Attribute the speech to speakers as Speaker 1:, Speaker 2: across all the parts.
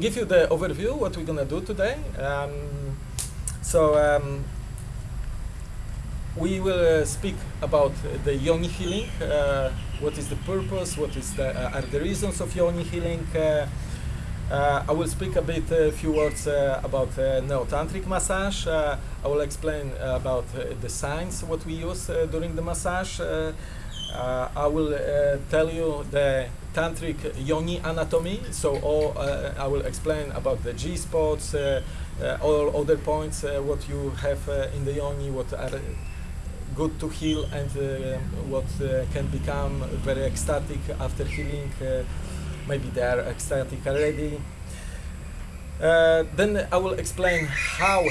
Speaker 1: give you the overview what we're gonna do today. Um, so um, we will uh, speak about the yoni healing. Uh, what is the purpose? What is the uh, are the reasons of yoni healing? Uh, uh, I will speak a bit, a few words about neo-tantric massage. I will explain about the signs what we use during the massage. I will tell you the tantric yoni anatomy. So all, uh, I will explain about the G spots, uh, uh, all other points uh, what you have uh, in the yoni, what are good to heal and what can become very ecstatic after healing. Maybe they are ecstatic already. Then I will explain how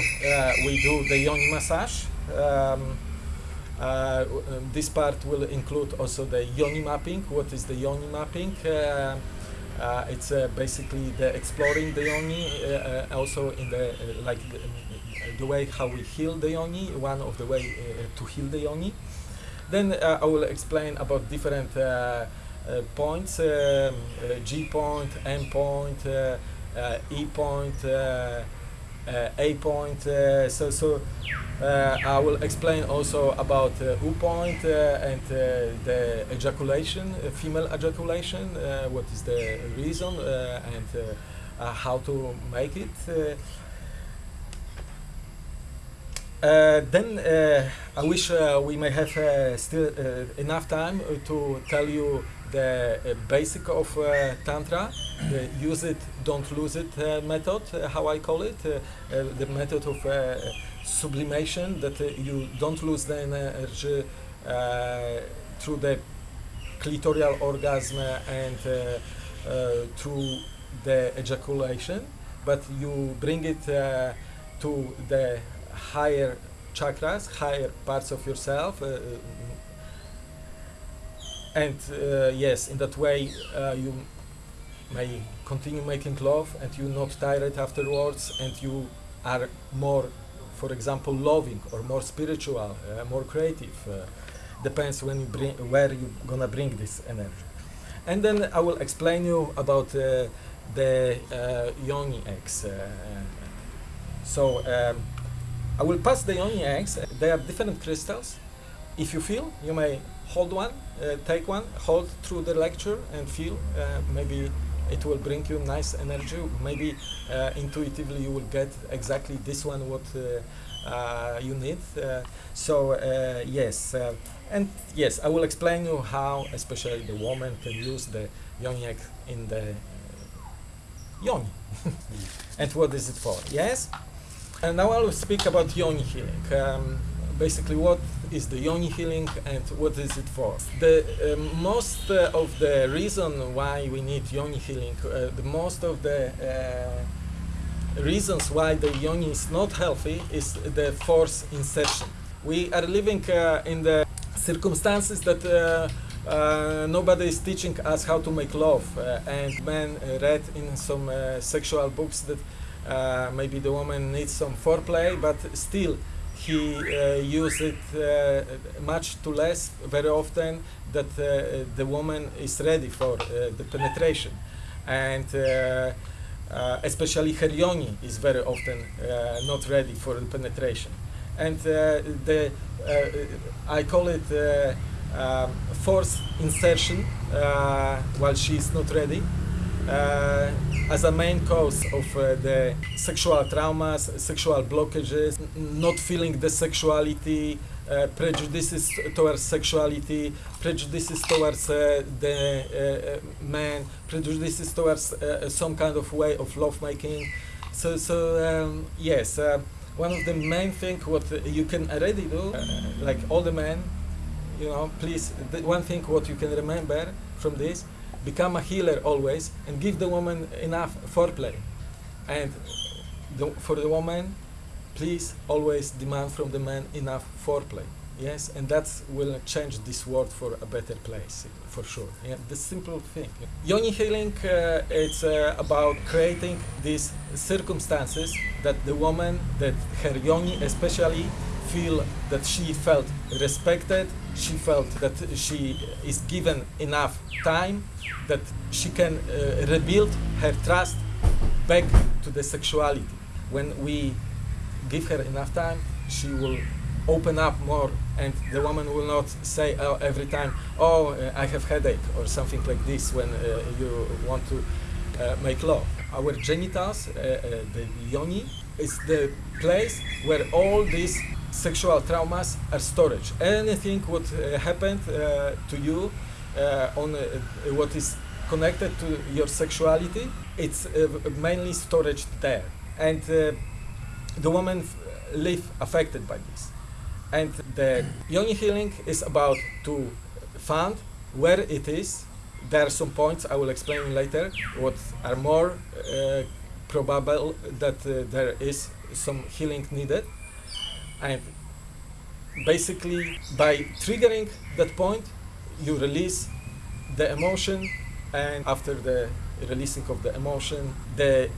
Speaker 1: we do the yoni massage. Um, uh, um, this part will include also the yoni mapping. What is the yoni mapping? Uh, uh, it's uh, basically the exploring the yoni, uh, uh, also in the like the, the way how we heal the yoni. One of the way to heal the yoni. Then I will explain about different points: um, G point, M point, E point, A point. Uh, so so uh, I will explain also about uh, U point uh, and uh, the ejaculation, uh, female ejaculation. Uh, what is the reason uh, and uh, uh, how to make it. Uh, uh, then uh, I wish uh, we may have uh, still uh, enough time uh, to tell you the uh, basic of uh, tantra, the use it, don't lose it uh, method, how I call it, the method of sublimation that you don't lose the energy through the clitoral orgasm and through the ejaculation, but you bring it uh, to the higher chakras, higher parts of yourself. Uh, and uh, yes, in that way uh, you may continue making love and you're not tired afterwards and you are more, for example, loving or more spiritual, uh, more creative. Depends when you bring, where you're gonna bring this energy. And then I will explain you about the uh, yoni eggs. Uh, so um, I will pass the yoni eggs. They are different crystals. If you feel, you may hold one, uh, take one, hold through the lecture and feel. Uh, maybe it will bring you nice energy. Maybe uh, intuitively you will get exactly this one what uh, uh, you need. Uh, so yes, and yes, I will explain you how, especially the woman, can use the yoni egg in the yoni, and what is it for? Yes. And now I will speak about yoni healing. Um, basically, what is the yoni healing and what is it for? The um, most uh, of the reason why we need yoni healing, uh, the most of the uh, reasons why the yoni is not healthy is the force insertion. We are living uh, in the circumstances that uh, uh, nobody is teaching us how to make love, uh, and men uh, read in some uh, sexual books that uh, maybe the woman needs some foreplay, but still he uh, use it uh, much too less very often that uh, the woman is ready for uh, the penetration, and uh, uh, especially her yoni is very often not ready for the penetration, and the I call it. Um, force insertion while she is not ready as a main cause of uh, the sexual traumas, sexual blockages, not feeling the sexuality, uh, prejudices towards sexuality, prejudices towards uh, the uh, uh, man, prejudices towards uh, some kind of way of lovemaking. So, so um, yes, uh, one of the main things what you can already do, uh, like all the men, you know, please, one thing what you can remember from this, become a healer always and give the woman enough foreplay. And the, for the woman, please always demand from the man enough foreplay. Yes, and that will change this world for a better place, for sure. Yeah, the simple thing. Yoni healing, uh, it's uh, about creating these circumstances that the woman, that her yoni especially, feel that she felt respected, she felt that she is given enough time, that she can uh, rebuild her trust back to the sexuality. When we give her enough time, she will open up more and the woman will not say oh, every time oh uh, i have headache or something like this when uh, you want to uh, make love our genitals uh, uh, the yoni is the place where all these sexual traumas are stored anything what uh, happened to you on what is connected to your sexuality it's mainly storage there and the woman live affected by this and the yoni healing is about to find where it is. There are some points I will explain later what are more uh, probable that uh, there is some healing needed. And basically by triggering that point, you release the emotion and after the releasing of the emotion, the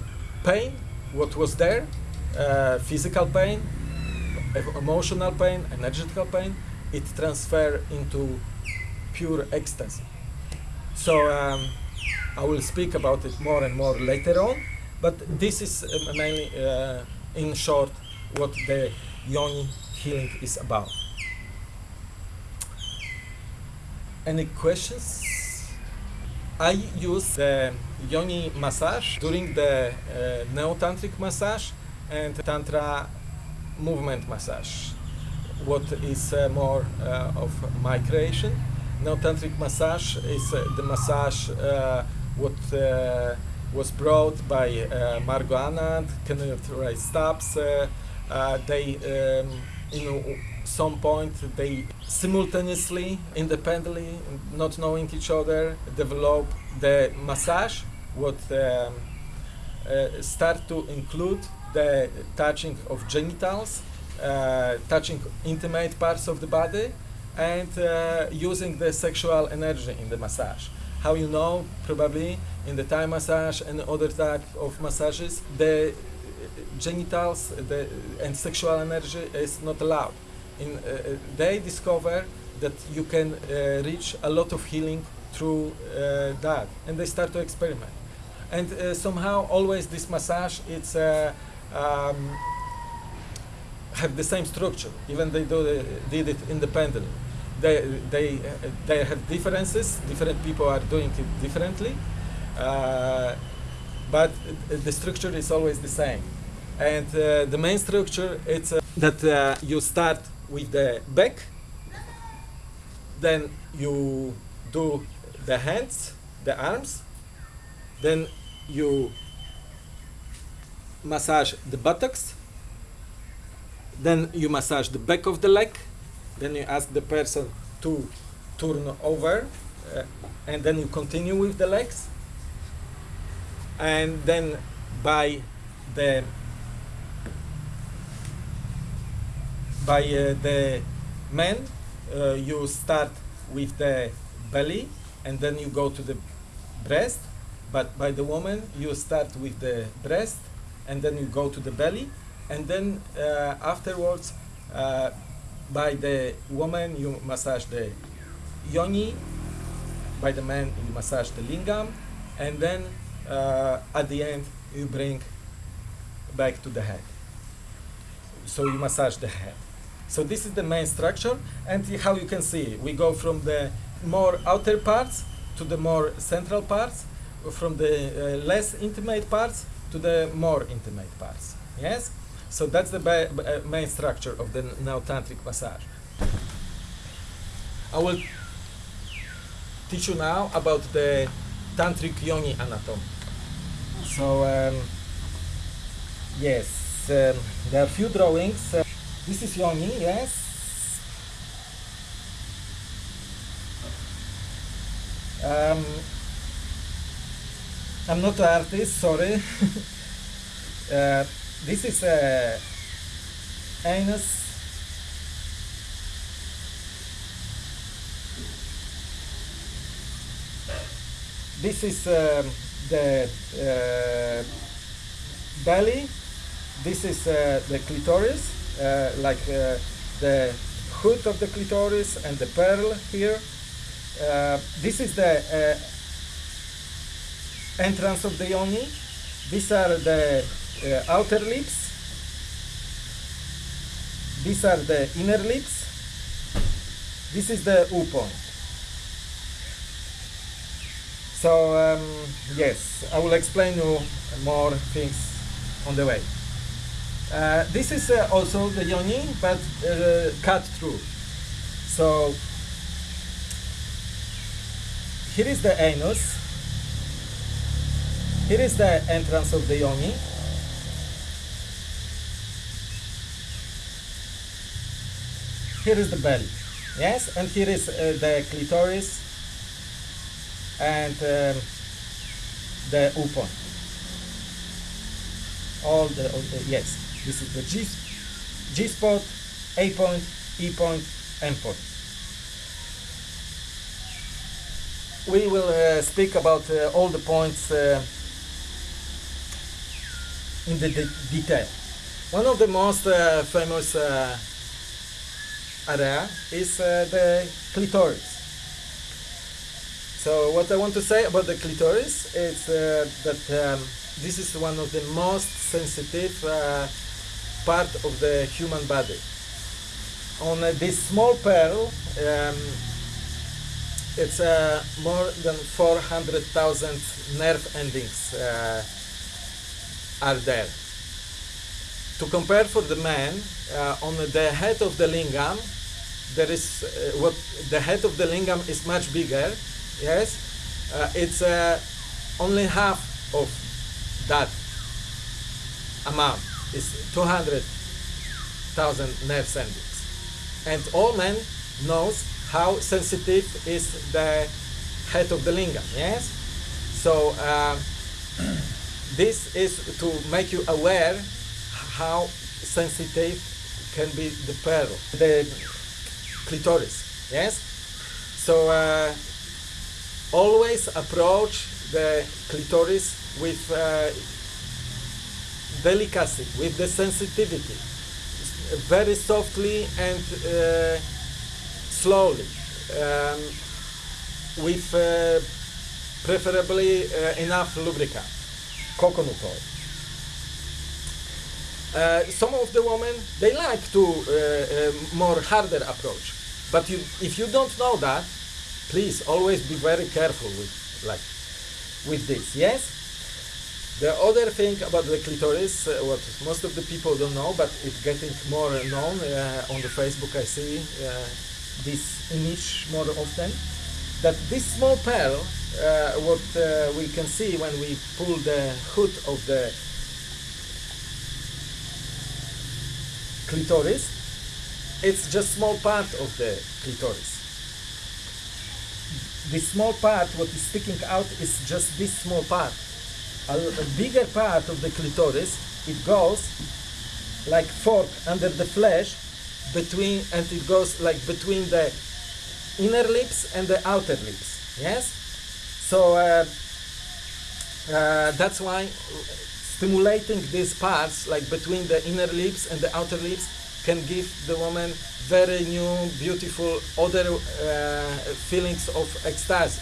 Speaker 1: pain, what was there, uh, physical pain, emotional pain, energetical pain, it transfer into pure ecstasy. So um, I will speak about it more and more later on, but this is uh, mainly, uh, in short, what the yoni healing is about. Any questions? I use the yoni massage during the uh, neo-tantric massage and tantra movement massage, what is uh, more uh, of my creation. Now tantric massage is uh, the massage what was brought by Margot Anand, Kenneth Ray Stubbs. They um, in some point they simultaneously, independently, not knowing each other, develop the massage, what um, uh, start to include the touching of genitals, uh, touching intimate parts of the body, and uh, using the sexual energy in the massage. How you know, probably in the Thai massage and other type of massages, the genitals the, and sexual energy is not allowed. In, uh, they discover that you can uh, reach a lot of healing through uh, that, and they start to experiment. And uh, somehow, always this massage, it's um, have the same structure, even they do, uh, did it independently. They, they, uh, they have differences, different people are doing it differently, uh, but the structure is always the same. And uh, the main structure is uh, that uh, you start with the back, then you do the hands, the arms, then you massage the buttocks, then you massage the back of the leg, then you ask the person to turn over, uh, and then you continue with the legs, and then by the by uh, the men uh, you start with the belly and then you go to the breast but by the woman you start with the breast and then you go to the belly, and then uh, afterwards, uh, by the woman you massage the yoni, by the man you massage the lingam, and then uh, at the end you bring back to the head. So you massage the head. So this is the main structure, and how you can see, we go from the more outer parts to the more central parts, from the uh, less intimate parts to the more intimate parts. Yes? So that's the uh, main structure of the neo-tantric massage. I will teach you now about the tantric yoni anatomy. So um, yes, um, there are few drawings. Uh, this is yoni, yes. Um, I'm not an artist, sorry. uh, this is a anus. This is um, the uh, belly. This is uh, the clitoris, uh, like uh, the hood of the clitoris and the pearl here. Uh, this is the entrance of the yoni These are the uh, outer lips. These are the inner lips. This is the U point. So um, yes, I will explain you more things on the way. Uh, this is uh, also the yoni, but uh, cut through. So here is the anus. Here is the entrance of the yoni. Here is the belly. Yes, and here is uh, the clitoris and um, the U point. All the, all the yes, this is the G, G spot, A point, E point, M point. We will uh, speak about uh, all the points uh, in the de detail. One of the most uh, famous uh, area is uh, the clitoris. So what I want to say about the clitoris is that um, this is one of the most sensitive part of the human body. On uh, this small pearl, um, it's uh, more than 400,000 nerve endings uh, are there. To compare for the man, uh, on the head of the lingam, there is uh, what the head of the lingam is much bigger. Yes, uh, it's only half of that amount. Is 200,000 nerve endings, and all men knows how sensitive is the head of the lingam. Yes, so uh, this is to make you aware how sensitive can be the pearl, the clitoris. Yes, so uh, always approach the clitoris with uh, delicacy, with the sensitivity, very softly and uh, slowly, um, with uh, preferably uh, enough lubricant, coconut oil. Uh, some of the women they like to uh, uh, more harder approach, but you, if you don't know that, please always be very careful with like with this. Yes. The other thing about the clitoris, uh, what most of the people don't know, but it's getting more known uh, on the Facebook. I see uh, this image more often. That this small pearl, uh, what we can see when we pull the hood of the clitoris, it's just small part of the clitoris. This small part, what is sticking out, is just this small part. A, a bigger part of the clitoris, it goes like fork under the flesh between, and it goes like between the inner lips and the outer lips. Yes. So uh, uh, that's why stimulating these parts, like between the inner lips and the outer lips, can give the woman very new, beautiful, other uh, feelings of ecstasy.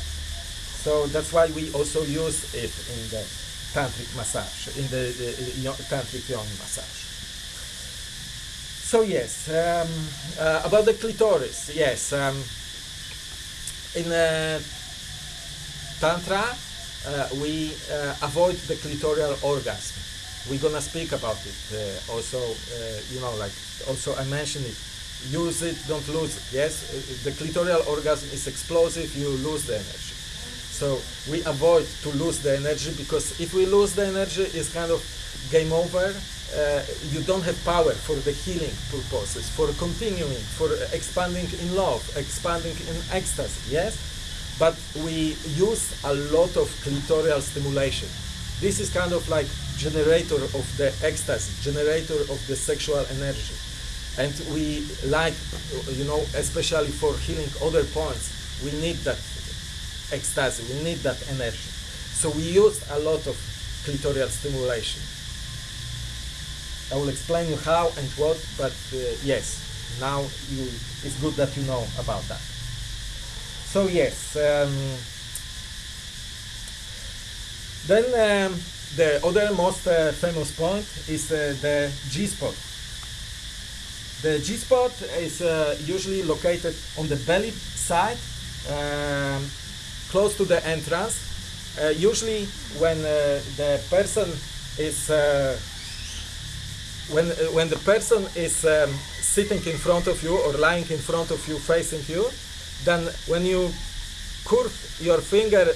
Speaker 1: So that's why we also use it in the tantric massage, in the, the, yo- tantric yoni massage. So yes, um, uh, about the clitoris, yes. Um, in uh, tantra, uh, we uh, avoid the clitoral orgasm. We're gonna speak about it uh, also. You know, like also I mentioned it. Use it, don't lose it. Yes, the clitoral orgasm is explosive. You lose the energy. So we avoid to lose the energy because if we lose the energy, it's kind of game over. Uh, you don't have power for the healing purposes, for continuing, for expanding in love, expanding in ecstasy. Yes, but we use a lot of clitoral stimulation. This is kind of like generator of the ecstasy, generator of the sexual energy. And we like, you know, especially for healing other points, we need that ecstasy, we need that energy. So we use a lot of clitoral stimulation. I will explain you how and what, but uh, yes, now you, it's good that you know about that. So yes, um, then um, the other most uh, famous point is uh, the G spot. The G spot is uh, usually located on the belly side, um, close to the entrance. Uh, usually, when uh, the person is uh, when when the person is um, sitting in front of you or lying in front of you, facing you, then when you curve your finger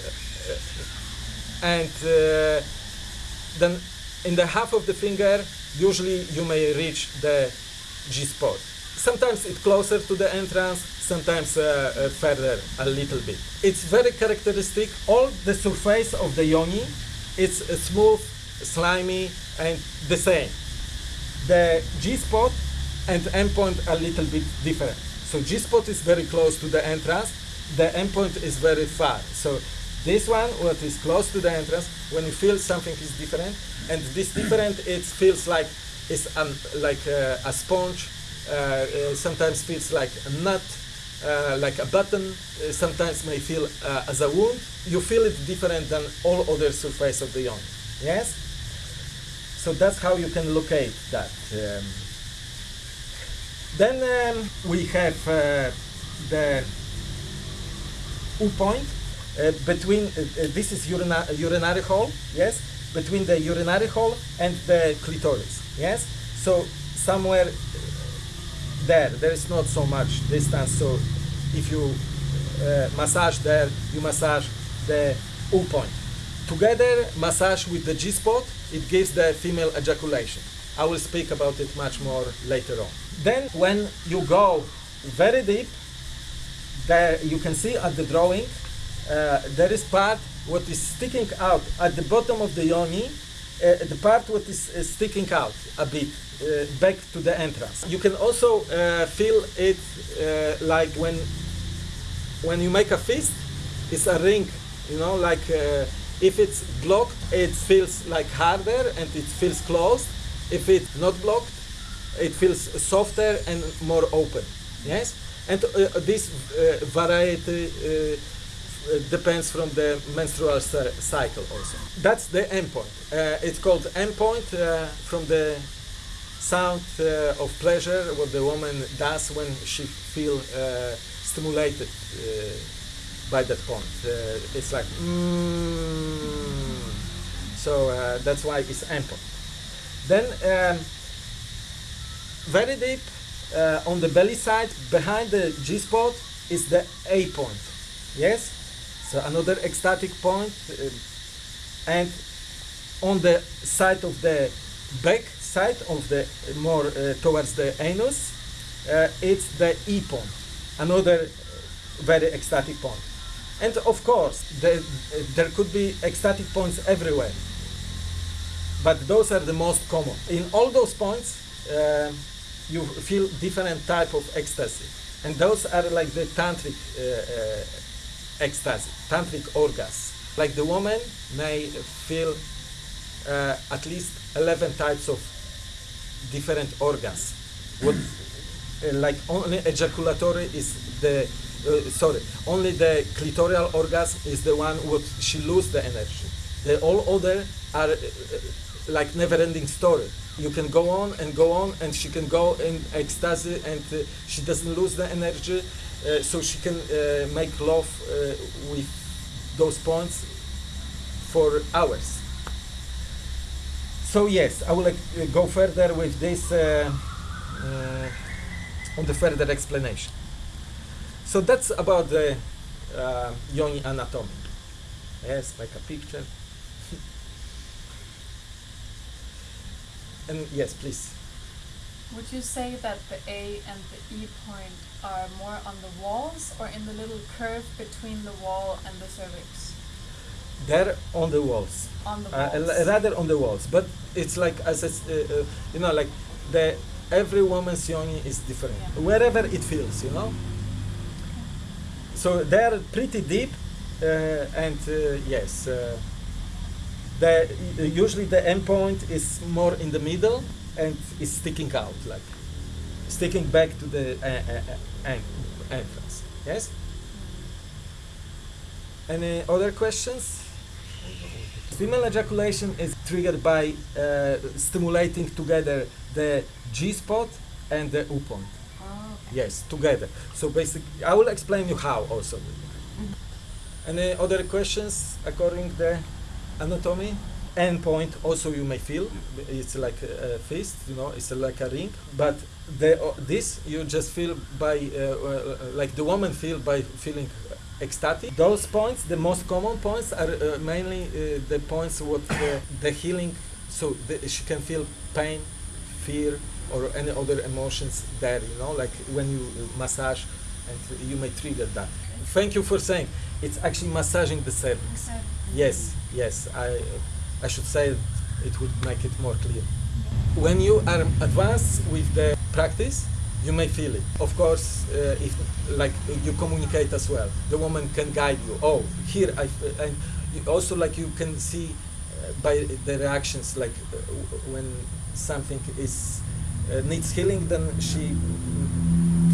Speaker 1: and uh, then in the half of the finger, usually you may reach the G spot. Sometimes it's closer to the entrance, sometimes uh, uh, further a little bit. It's very characteristic. All the surface of the yoni, it's uh, smooth, slimy, and the same. The G spot and M point are a little bit different. So G spot is very close to the entrance. The M point is very far. So this one, what is close to the entrance, when you feel something is different, and this different, it feels like it's um, like uh, a sponge. Uh, uh, sometimes feels like a nut, uh, like a button. Uh, sometimes may feel uh, as a wound. You feel it different than all other surface of the yoni. Yes. So that's how you can locate that. Um, then um, we have uh, the U point uh, between, this is urina urinary hole, yes, between the urinary hole and the clitoris, yes. So somewhere there, there is not so much distance. So if you uh, massage there, you massage the U point. Together, massage with the G spot, it gives the female ejaculation. I will speak about it much more later on. Then, when you go very deep, there you can see at the drawing, uh, there is part what is sticking out at the bottom of the yoni, the part what is uh, sticking out a bit uh, back to the entrance. You can also uh, feel it uh, like when when you make a fist, it's a ring, you know, like uh, if it's blocked, it feels like harder and it feels closed. If it's not blocked, it feels softer and more open. Yes, and uh, this uh, variety uh, uh, depends from the menstrual cycle also. That's the M point. Uh, it's called M point uh, from the sound uh, of pleasure what the woman does when she feel stimulated by that point. It's like mm. so uh, that's why it's M point. Then um, very deep uh, on the belly side behind the G spot is the A point. Yes, so another ecstatic point, uh, and on the side of the back side of the more uh, towards the anus, uh, it's the E point, another very ecstatic point. And of course, the, there could be ecstatic points everywhere, but those are the most common. In all those points, uh, you feel different type of ecstasy, and those are like the tantric uh, uh, ecstasy, tantric orgasm. Like the woman may feel uh, at least 11 types of different organs. What, uh, like only ejaculatory is the, uh, sorry, only the clitoral orgasm is the one what she lose the energy. The all other are uh, uh, like never-ending story. You can go on and go on, and she can go in ecstasy, and uh, she doesn't lose the energy, so she can uh, make love uh, with those points for hours. So yes, I will uh, go further with this uh, uh, on the further explanation. So that's about the uh, yoni anatomy. Yes, make a picture. and yes, please.
Speaker 2: Would you say that the A and the E point are more on the walls or in the little curve between the wall and the cervix?
Speaker 1: They're on the walls.
Speaker 2: On the
Speaker 1: Uh,
Speaker 2: walls.
Speaker 1: l- rather on the walls, but it's like as s- uh, uh, you know, like the every woman's yoni is different.
Speaker 2: Yeah.
Speaker 1: Wherever it feels, you know. So they're pretty deep, uh, and uh, yes, uh, the usually the M point is more in the middle and is sticking out, like sticking back to the uh, uh, uh, entrance. Yes. Any other questions? Female ejaculation is triggered by uh, stimulating together the G spot and the U point.
Speaker 2: Oh, okay.
Speaker 1: Yes, together. So basically, I will explain you how also. Any other questions according the anatomy? M point also you may feel it's like a, a fist, you know, it's like a ring. But the uh, this you just feel by uh, uh, like the woman feel by feeling ecstatic. Those points, the most common points, are uh, mainly uh, the points what the, the healing. So the, she can feel pain, fear, or any other emotions there. You know, like when you massage, and you may trigger that. Thank you for saying it's actually massaging the cervix. Yes, yes. I I should say it, it would make it more clear. When you are advanced with the practice, you may feel it. Of course, uh, if like you communicate as well, the woman can guide you. Oh, here I and also like you can see uh, by the reactions like uh, when something is uh, needs healing, then she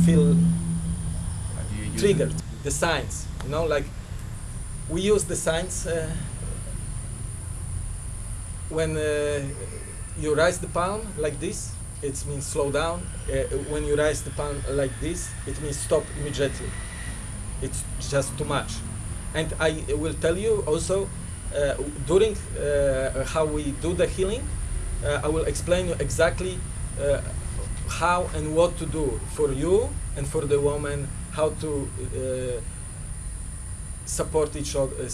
Speaker 1: feel triggered. The signs, you know, like we use the signs uh, when uh, you raise the palm like this. It means slow down. Uh, when you raise the palm like this, it means stop immediately. It's just too much. And I will tell you also uh, during uh, how we do the healing. Uh, I will explain you exactly uh, how and what to do for you and for the woman. How to uh, support each other,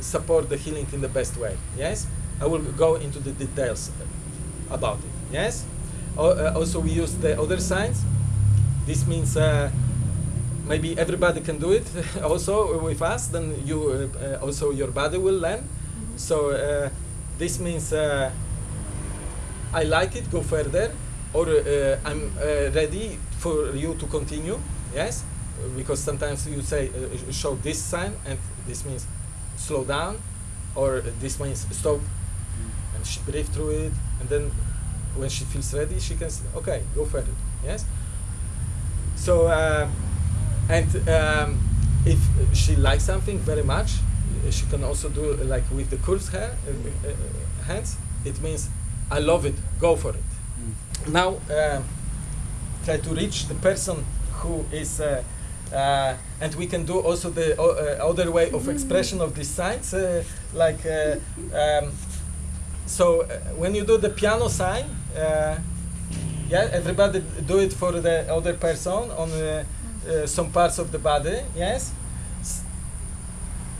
Speaker 1: support the healing in the best way. Yes, I will go into the details about it. Yes. Uh, also, we use the other signs. This means uh, maybe everybody can do it also with us. Then you uh, uh, also your body will learn. So uh, this means uh, I like it. Go further, or uh, I'm uh, ready for you to continue. Yes, because sometimes you say uh, show this sign, and this means slow down, or this means stop, she breathe through it, and then when she feels ready, she can say, okay, go further. Yes. So uh, and um, if she likes something very much, she can also do like with the curved hair, uh, uh, hands. It means I love it. Go for it. Now uh, try to reach the person who is. Uh, uh, and we can do also the uh, other way of expression of these signs, uh, like uh, um, so. Uh, when you do the piano sign, uh, yeah, everybody do it for the other person on uh, uh, some parts of the body. Yes,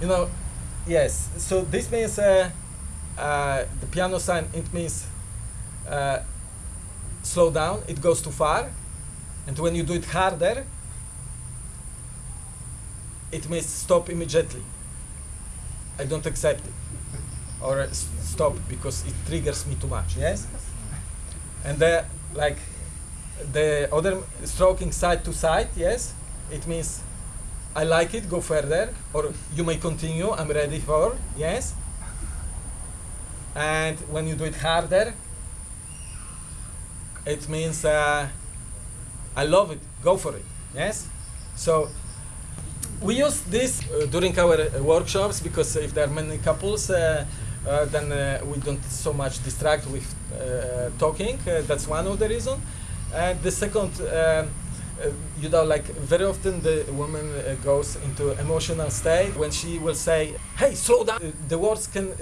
Speaker 1: you know, yes. So this means uh, uh, the piano sign. It means slow down. It goes too far, and when you do it harder, it means stop immediately. I don't accept it, or uh, stop because it triggers me too much. Yes, and the like the other stroking side to side. Yes, it means I like it. Go further, or you may continue. I'm ready for yes. And when you do it harder, it means uh, I love it. Go for it. Yes. So we use this uh, during our uh, workshops because if there are many couples, uh, then uh, we don't so much distract with uh, talking. Uh, that's one of the reason. And the second, um, uh, you know, like very often the woman goes into emotional state when she will say, "Hey, slow down." The words can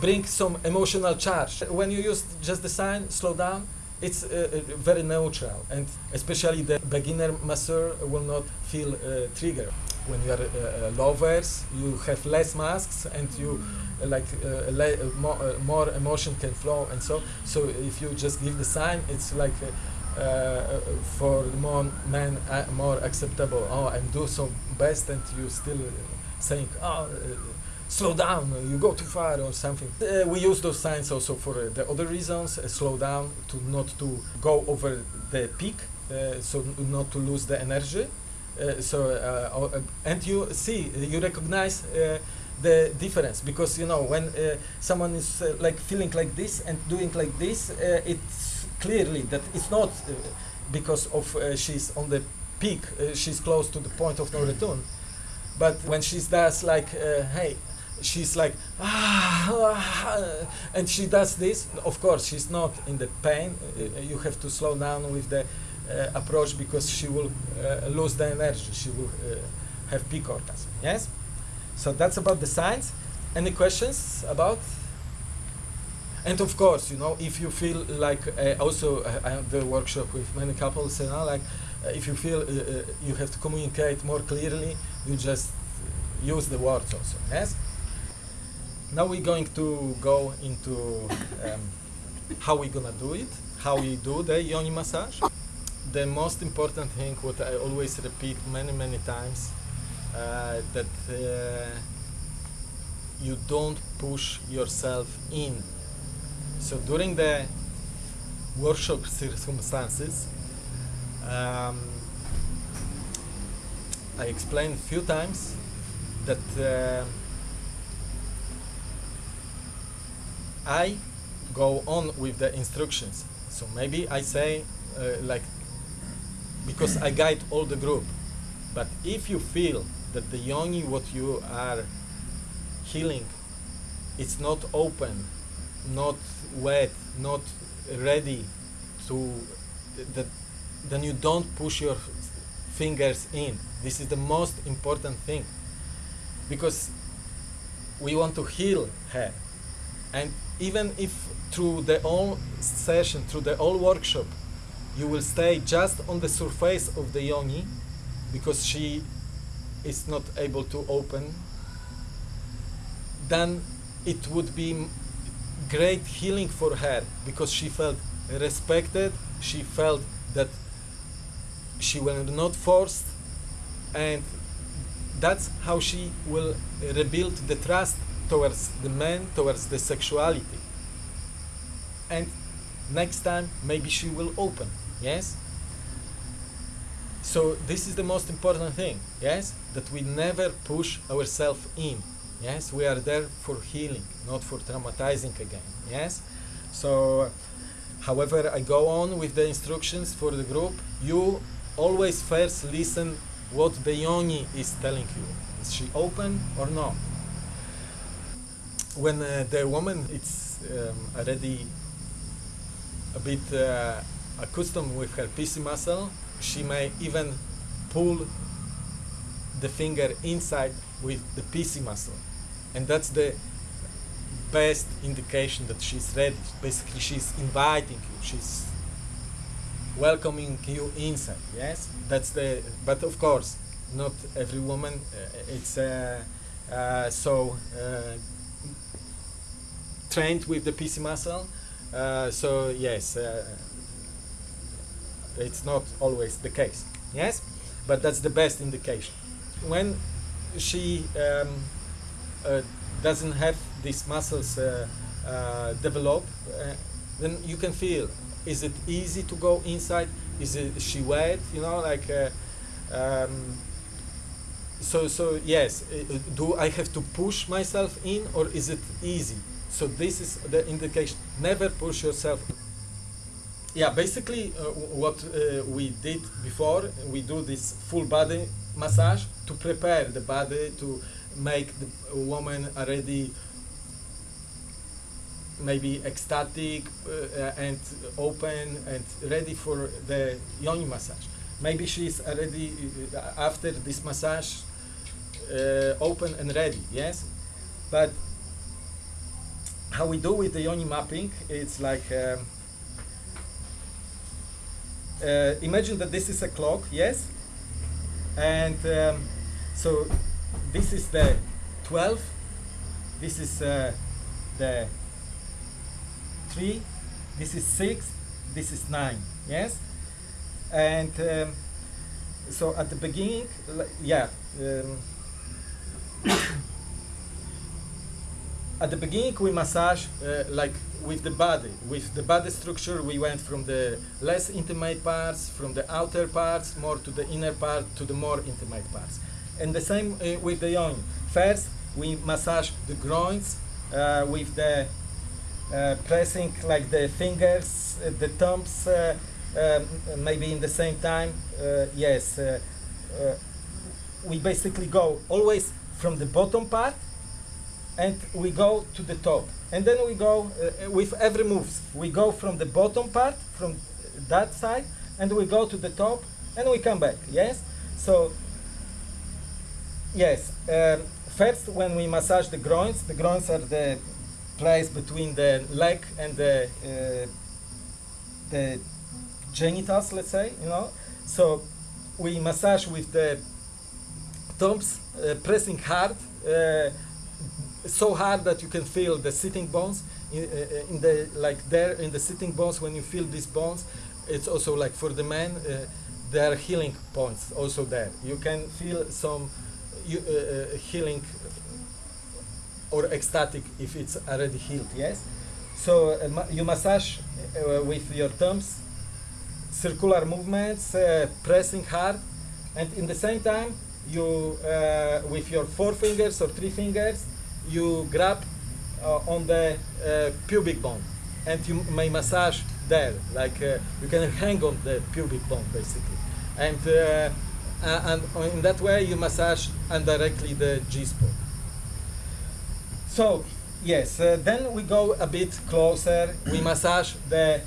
Speaker 1: bring some emotional charge. When you use just the sign, slow down, it's uh, very neutral, and especially the beginner masseur will not feel uh, triggered. When you are uh, uh, lovers, you have less masks, and you uh, like uh, le- uh, more, uh, more emotion can flow, and so so if you just give the sign, it's like. Uh, uh, uh, for more men, uh, more acceptable. Oh, I'm do so best, and you still saying, "Oh, uh, slow down, you go too far or something. Uh, we use those signs also for uh, the other reasons, uh, slow down, to not to go over the peak, uh, so not to lose the energy. Uh, so, uh, uh, and you see, you recognize uh, the difference because you know when uh, someone is uh, like feeling like this and doing like this, uh, it's clearly that it's not uh, because of uh, she's on the peak, uh, she's close to the point of no return. But when she does like, uh, hey, she's like ah, ah, and she does this of course she's not in the pain uh, you have to slow down with the approach because she will uh, lose the energy. She will uh, have peak orgasm. Yes? So that's about the science any questions about? And of course you know if you feel like uh, also uh, i have the workshop with many couples you know like uh, if you feel uh, uh, you have to communicate more clearly you just use the words also. Yes? Now we're going to go into um, how we're gonna do it how we do the yoni massage the most important thing what i always repeat many many times uh, that uh, you don't push yourself in so during the workshop circumstances um, i explained a few times that uh, I go on with the instructions. So maybe I say uh, like because I guide all the group. But if you feel that the yoni what you are healing it's not open, not wet, not ready to that then you don't push your fingers in. This is the most important thing because we want to heal her and even if through the whole session through the whole workshop you will stay just on the surface of the yoni because she is not able to open then it would be great healing for her because she felt respected she felt that she was not forced and that's how she will rebuild the trust towards the man, towards the sexuality. And next time, maybe she will open. Yes? So, this is the most important thing. Yes? That we never push ourselves in. Yes? We are there for healing, not for traumatizing again. Yes? So, however, I go on with the instructions for the group. You always first listen what the yoni is telling you. Is she open or not? When uh, the woman is um, already a bit uh, accustomed with her PC muscle, she may even pull the finger inside with the PC muscle. And that's the best indication that she's ready. Basically, she's inviting you. She's welcoming you inside yes that's the but of course not every woman uh, it's uh, uh, so uh, trained with the PC muscle uh, so yes it's not always the case yes? But that's the best indication. When she um, uh, doesn't have these muscles uh, uh, develop uh, then you can feel is it easy to go inside? Is it is she wet? You know like uh, um, so so yes uh, do i have to push myself in or is it easy? So this is the indication. Never push yourself yeah basically uh, what uh, we did before we do this full body massage to prepare the body to make the woman already maybe ecstatic uh, and open and ready for the yoni massage. Maybe she's already uh, after this massage uh, open and ready, yes. But how we do with the yoni mapping, it's like um, uh, imagine that this is a clock, yes, and um, so this is the 12, this is uh, the 3, this is 6, this is 9, yes? And um, so at the beginning, yeah, um, at the beginning we massage uh, like with the body. With the body structure we went from the less intimate parts from the outer parts more to the inner part to the more intimate parts. And the same uh, with the yoni first we massage the groins uh, with the uh, pressing like the fingers uh, the thumbs uh, um, maybe in the same time yes we basically go always from the bottom part and we go to the top. And then we go uh, with every move. We go from the bottom part, from that side, and we go to the top, and we come back. Yes. So yes. Um, first, when we massage the groins, the groins are the place between the leg and the uh, the genitals, let's say. You know. So we massage with the thumbs, uh, pressing hard, uh, so hard that you can feel the sitting bones in, uh, in, the like there in the sitting bones. When you feel these bones, it's also like for the men, uh, there are healing points also there. You can feel some uh, uh, healing or ecstatic if it's already healed. Yes. So ma you massage with your thumbs circular movements, uh, pressing hard, and in the same time, you uh, with your four fingers or three fingers, you grab uh, on the uh, pubic bone, and you may massage there, like uh, you can hang on the pubic bone basically, and uh, and in that way you massage indirectly the G spot. So yes, then we go a bit closer. We massage the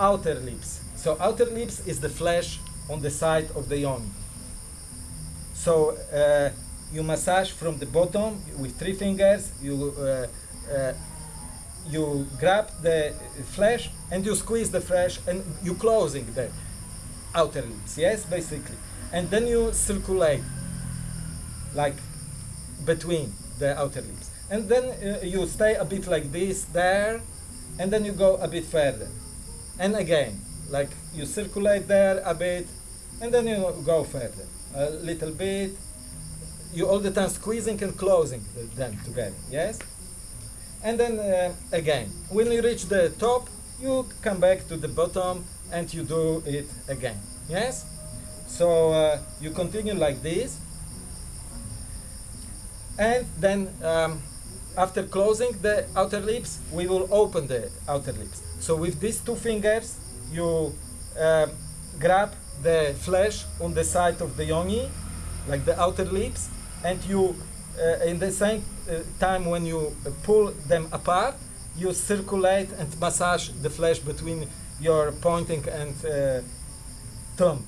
Speaker 1: outer lips so outer lips is the flesh on the side of the yoni. So uh, you massage from the bottom with three fingers. You uh, uh, you grab the flesh and you squeeze the flesh and you closing the outer lips. Yes, basically, and then you circulate like between the outer lips, and then uh, you stay a bit like this there, and then you go a bit further, and again like you circulate there a bit and then you go further a little bit you all the time squeezing and closing them together yes? And then uh, again when you reach the top you come back to the bottom and you do it again yes? So uh, you continue like this. And then um, after closing the outer lips we will open the outer lips. So with these two fingers you uh, grab the flesh on the side of the yoni, like the outer lips, and you, uh, in the same uh, time when you pull them apart, you circulate and massage the flesh between your pointing and uh, thumb.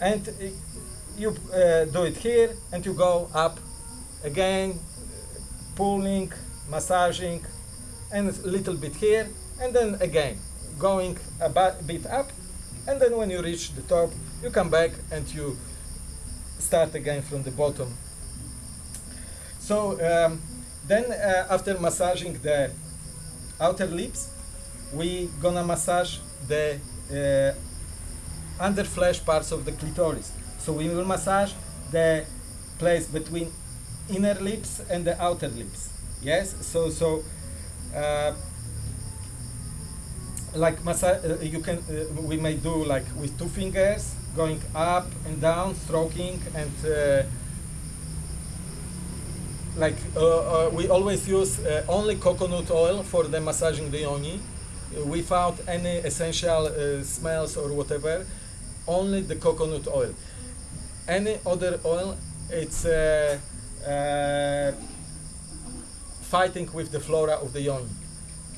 Speaker 1: And you do it here, and you go up again, pulling, massaging, and a little bit here, and then again going a bit up and then when you reach the top you come back and you start again from the bottom so um, then uh, after massaging the outer lips we gonna massage the uh, under flesh parts of the clitoris. So we will massage the place between inner lips and the outer lips. Yes? So so uh, like massage, uh, you can uh, we may do like with two fingers going up and down stroking and uh, like uh, uh, we always use uh, only coconut oil for the massaging the yoni without any essential smells or whatever only the coconut oil any other oil it's fighting with the flora of the yoni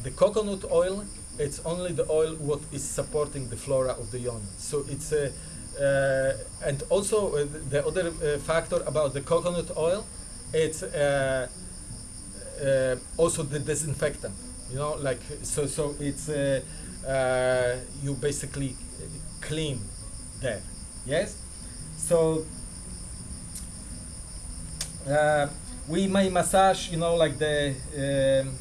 Speaker 1: the coconut oil it's only the oil what is supporting the flora of the yoni. So it's a, uh, and also uh, the other uh, factor about the coconut oil, it's uh, uh, also the disinfectant. You know, like so. So it's uh, you basically clean there. Yes. So we may massage. You know, like the um,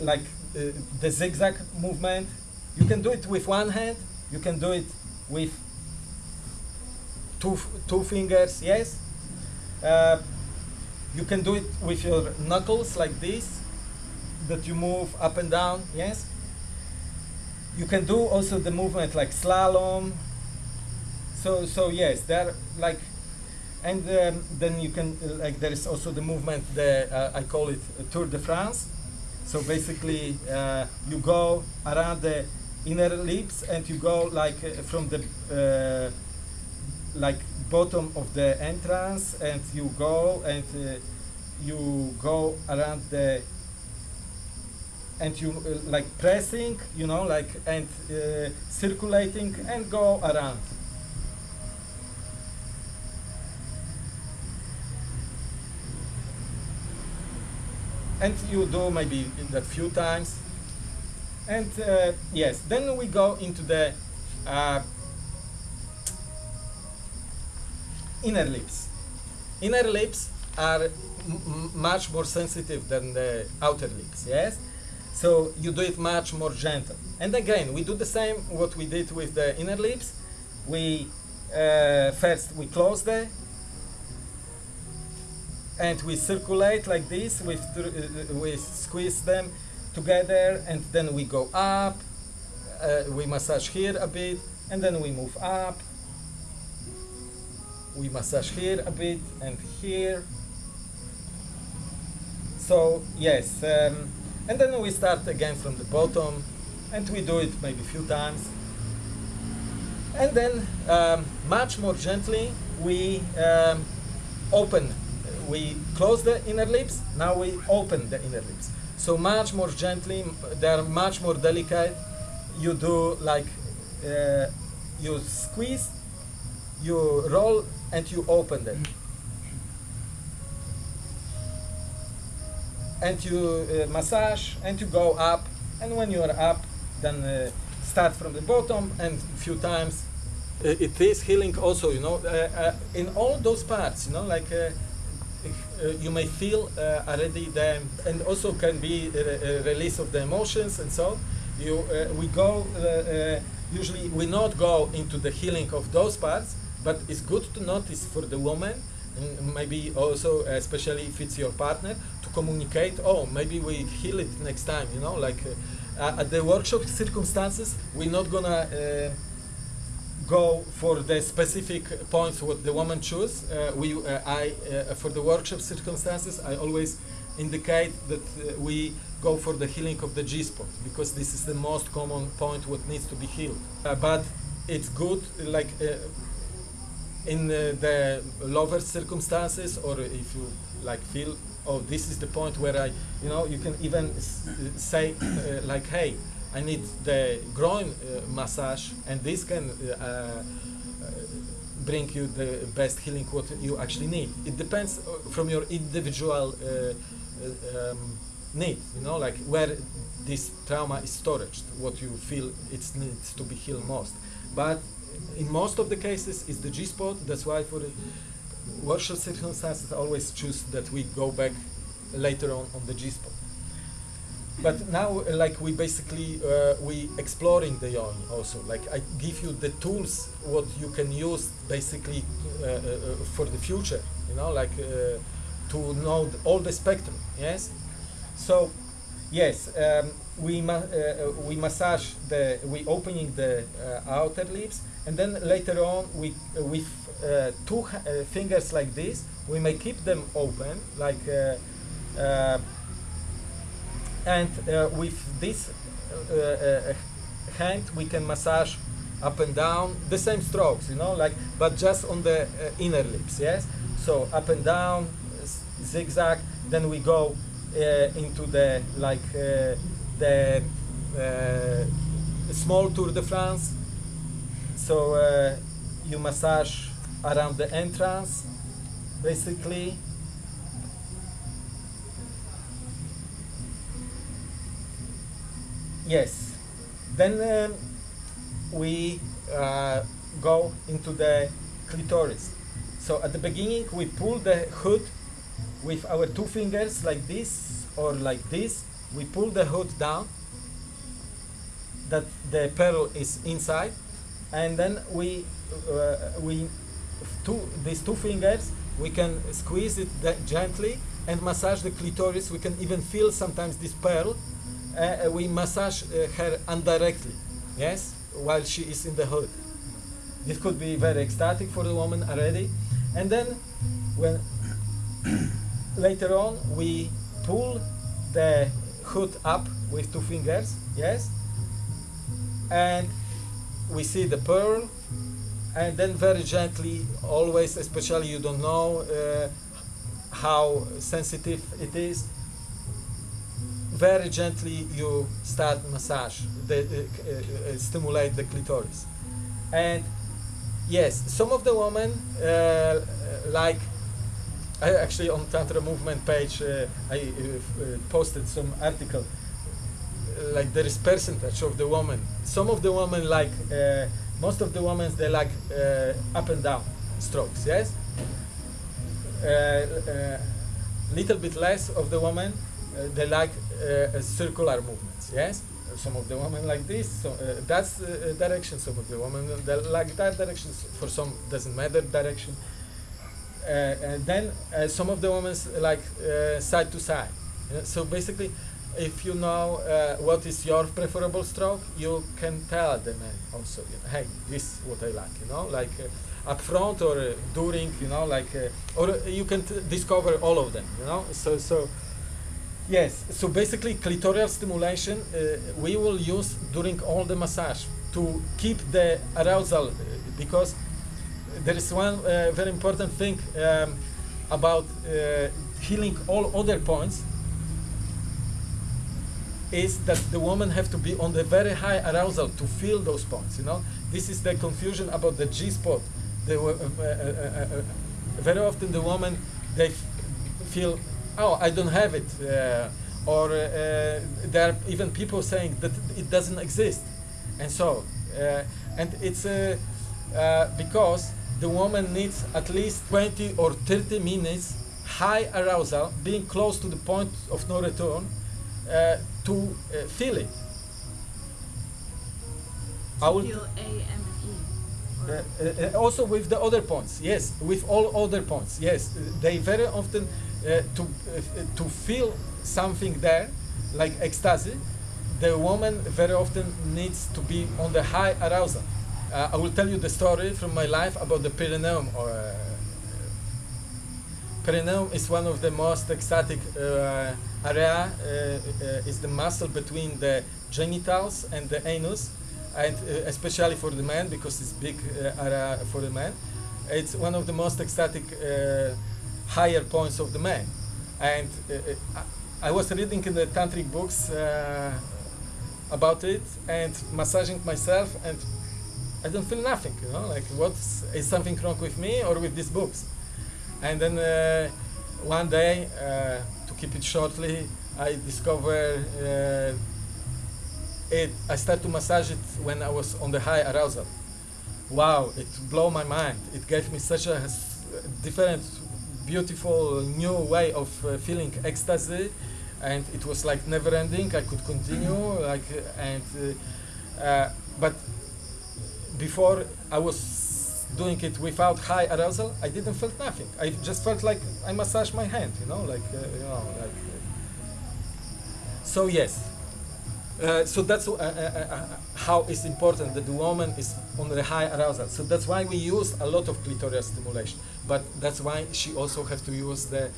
Speaker 1: like uh, the zigzag movement. You can do it with one hand. You can do it with two two fingers. Yes. Uh, you can do it with your knuckles like this, that you move up and down. Yes. You can do also the movement like slalom. So so yes, there like and um, then you can like there is also the movement the uh, I call it Tour de France so basically, uh, you go around the inner lips and you go like uh, from the uh, like bottom of the entrance and you go and uh, you go around the and you uh, like pressing you know like and uh, circulating and go around. And you do maybe that few times. And uh, yes then we go into the inner lips. Inner lips are much more sensitive than the outer lips yes? So you do it much more gentle. And again we do the same what we did with the inner lips. We uh, first we close the and we circulate like this thr- uh, uh, we squeeze them together and then we go up uh, we massage here a bit and then we move up we massage here a bit and here. So yes um, and then we start again from the bottom and we do it maybe a few times. And then um, much more gently we um, open we close the inner lips now we open the inner lips. So much more gently they are much more delicate. You do like uh, you squeeze you roll and you open them and you uh, massage and you go up and when you are up then uh, start from the bottom and a few times. Uh, it is healing also you know uh, uh, in all those parts you know like you may feel already the and also can be a, release of the emotions and so you we go usually we not go into the healing of those parts but it's good to notice for the woman maybe also especially if it's your partner to communicate oh maybe we heal it next time you know like uh, at the workshop circumstances we're not gonna uh, go for the specific points what the woman choose. Uh, we, uh, I, for the workshop circumstances, I always indicate that uh, we go for the healing of the G spot because this is the most common point what needs to be healed. Uh, but it's good, like uh, in the lover circumstances, or if you like feel, oh, this is the point where I, you know, you can even say uh, like, hey, I need the groin uh, massage, and this can uh, bring you the best healing what you actually need. It depends from your individual uh, um, need, you know, like where this trauma is stored, what you feel it needs to be healed most. But in most of the cases, it's the G spot. That's why for the workshop circumstances, I always choose that we go back later on on the G spot but now like we basically uh, we exploring the yoni also. Like i give you the tools what you can use basically uh, uh, uh, for the future you know like uh, to know all the spectrum yes? So yes um, we ma- we massage the we opening the outer lips and then later on we uh, with uh, two uh, fingers like this we may keep them open like uh, uh, and uh, with this hand we can massage up and down the same strokes you know like but just on the inner lips yes? So up and down zigzag then we go into the like the small tour de france so uh, you massage around the entrance basically Yes. Then um, we uh, go into the clitoris. So at the beginning, we pull the hood with our two fingers like this or like this. We pull the hood down that the pearl is inside, and then we uh, we two these two fingers we can squeeze it gently and massage the clitoris. We can even feel sometimes this pearl uh, we massage uh, her indirectly, yes, while she is in the hood. This could be very ecstatic for the woman already. And then, when later on we pull the hood up with two fingers, yes, and we see the pearl, and then very gently, always, especially you don't know uh, how sensitive it is. Very gently you start massage, the, uh, uh, uh, stimulate the clitoris. And yes, some of the women uh, like I actually on Tantra movement page uh, I posted some article like there is percentage of the women. Some of the women like uh, most of the women they like uh, up and down strokes. Yes. little bit less of the women they like circular movements. Yes. Some of the women like this. So that's direction. Some of the women they like that direction. For some doesn't matter direction. Uh, and then uh, some of the women like uh, side to side. so basically, if you know what is your preferable stroke, you can tell the man also, you know, hey, this is what I like, you know, like up front or uh, during, you know, like, uh, or you can discover all of them, you know. So, so yes. So basically, clitoral stimulation uh, we will use during all the massage to keep the arousal because there is one uh, very important thing um, about uh, healing all other points is that the woman have to be on the very high arousal to feel those points. You know, this is the confusion about the G spot. The, uh, uh, uh, uh very often the woman they feel, oh, I don't have it, or there are even people saying that it doesn't exist, and so, and it's because the woman needs at least 20 or 30 minutes high arousal, being close to the point of no return, uh, to uh, feel it.
Speaker 2: I will feel A and E.
Speaker 1: Uh, uh, uh, also with the other points, yes, with all other points, yes. They very often uh, to to feel something there, like ecstasy. The woman very often needs to be on the high arousal. Uh, I will tell you the story from my life about the perineum. Or, uh, perineum is one of the most ecstatic uh, area. Uh, uh, is the muscle between the genitals and the anus, and uh, especially for the man because it's big uh, area for the man. It's one of the most ecstatic higher points of the man, and I was reading in the tantric books about it and massaging myself and I don't feel nothing, you know, like what is something wrong with me or with these books? And then uh, one day, uh, keep it shortly, I discovered uh, it. I started to massage it when I was on the high arousal. Wow, it blew my mind. It gave me such a different, beautiful, new way of uh, feeling ecstasy, and it was like never ending. I could continue, like, and uh, uh, but before I was doing it without high arousal, I didn't feel nothing. I just felt like I massaged my hand, you know, like uh, you know, like. Uh, so yes, uh, so that's uh, uh, how it's important that the woman is on the high arousal. So that's why we use a lot of clitoral stimulation. But that's why she also has to use the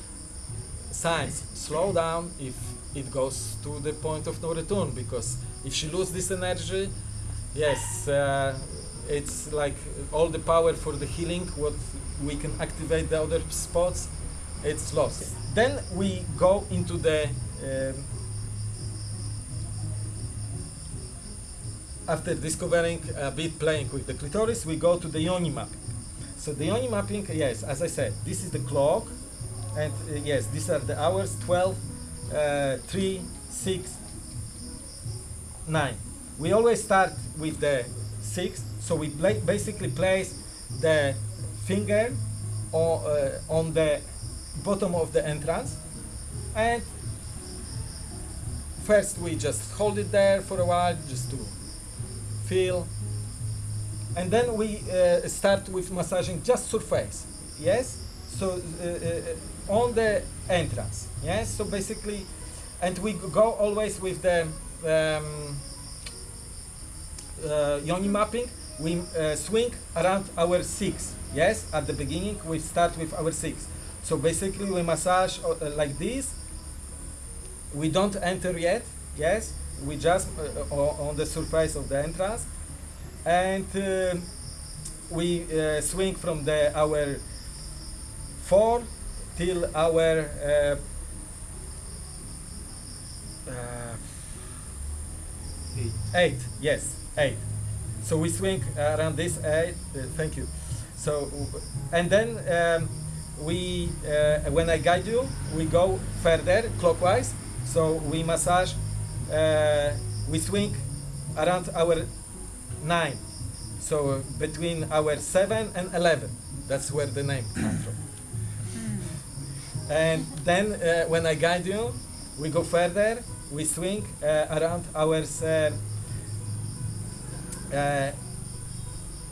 Speaker 1: signs. Slow down if it goes to the point of no return, because if she loses this energy, yes, it's like all the power for the healing, what we can activate the other spots, it's lost. Then we go into the um, after discovering a bit playing with the clitoris, we go to the yoni mapping. So the yoni mapping, yes, as I said, this is the clock, and uh, yes, these are the hours, 12, uh, 3, 6, 9. We always start with the 6, so we basically place the finger on, uh, on the bottom of the entrance. And first we just hold it there for a while just to feel. And then we uh, start with massaging just surface yes? So uh, uh, on the entrance yes? So basically and we go always with the um, uh, yoni mapping we uh, swing around our six. Yes, at the beginning we start with our six. So basically we massage uh, like this. We don't enter yet. Yes, we just uh, on the surface of the entrance, and we swing from the our four till our uh, uh,
Speaker 3: Eight.
Speaker 1: eight. Yes, eight. So we swing around this eight. Uh, thank you. So and then um, we, uh, when I guide you, we go further clockwise. So we massage, uh, we swing around our nine. So between our seven and eleven. That's where the name comes from. And then uh, when I guide you, we go further. We swing uh, around our uh, uh,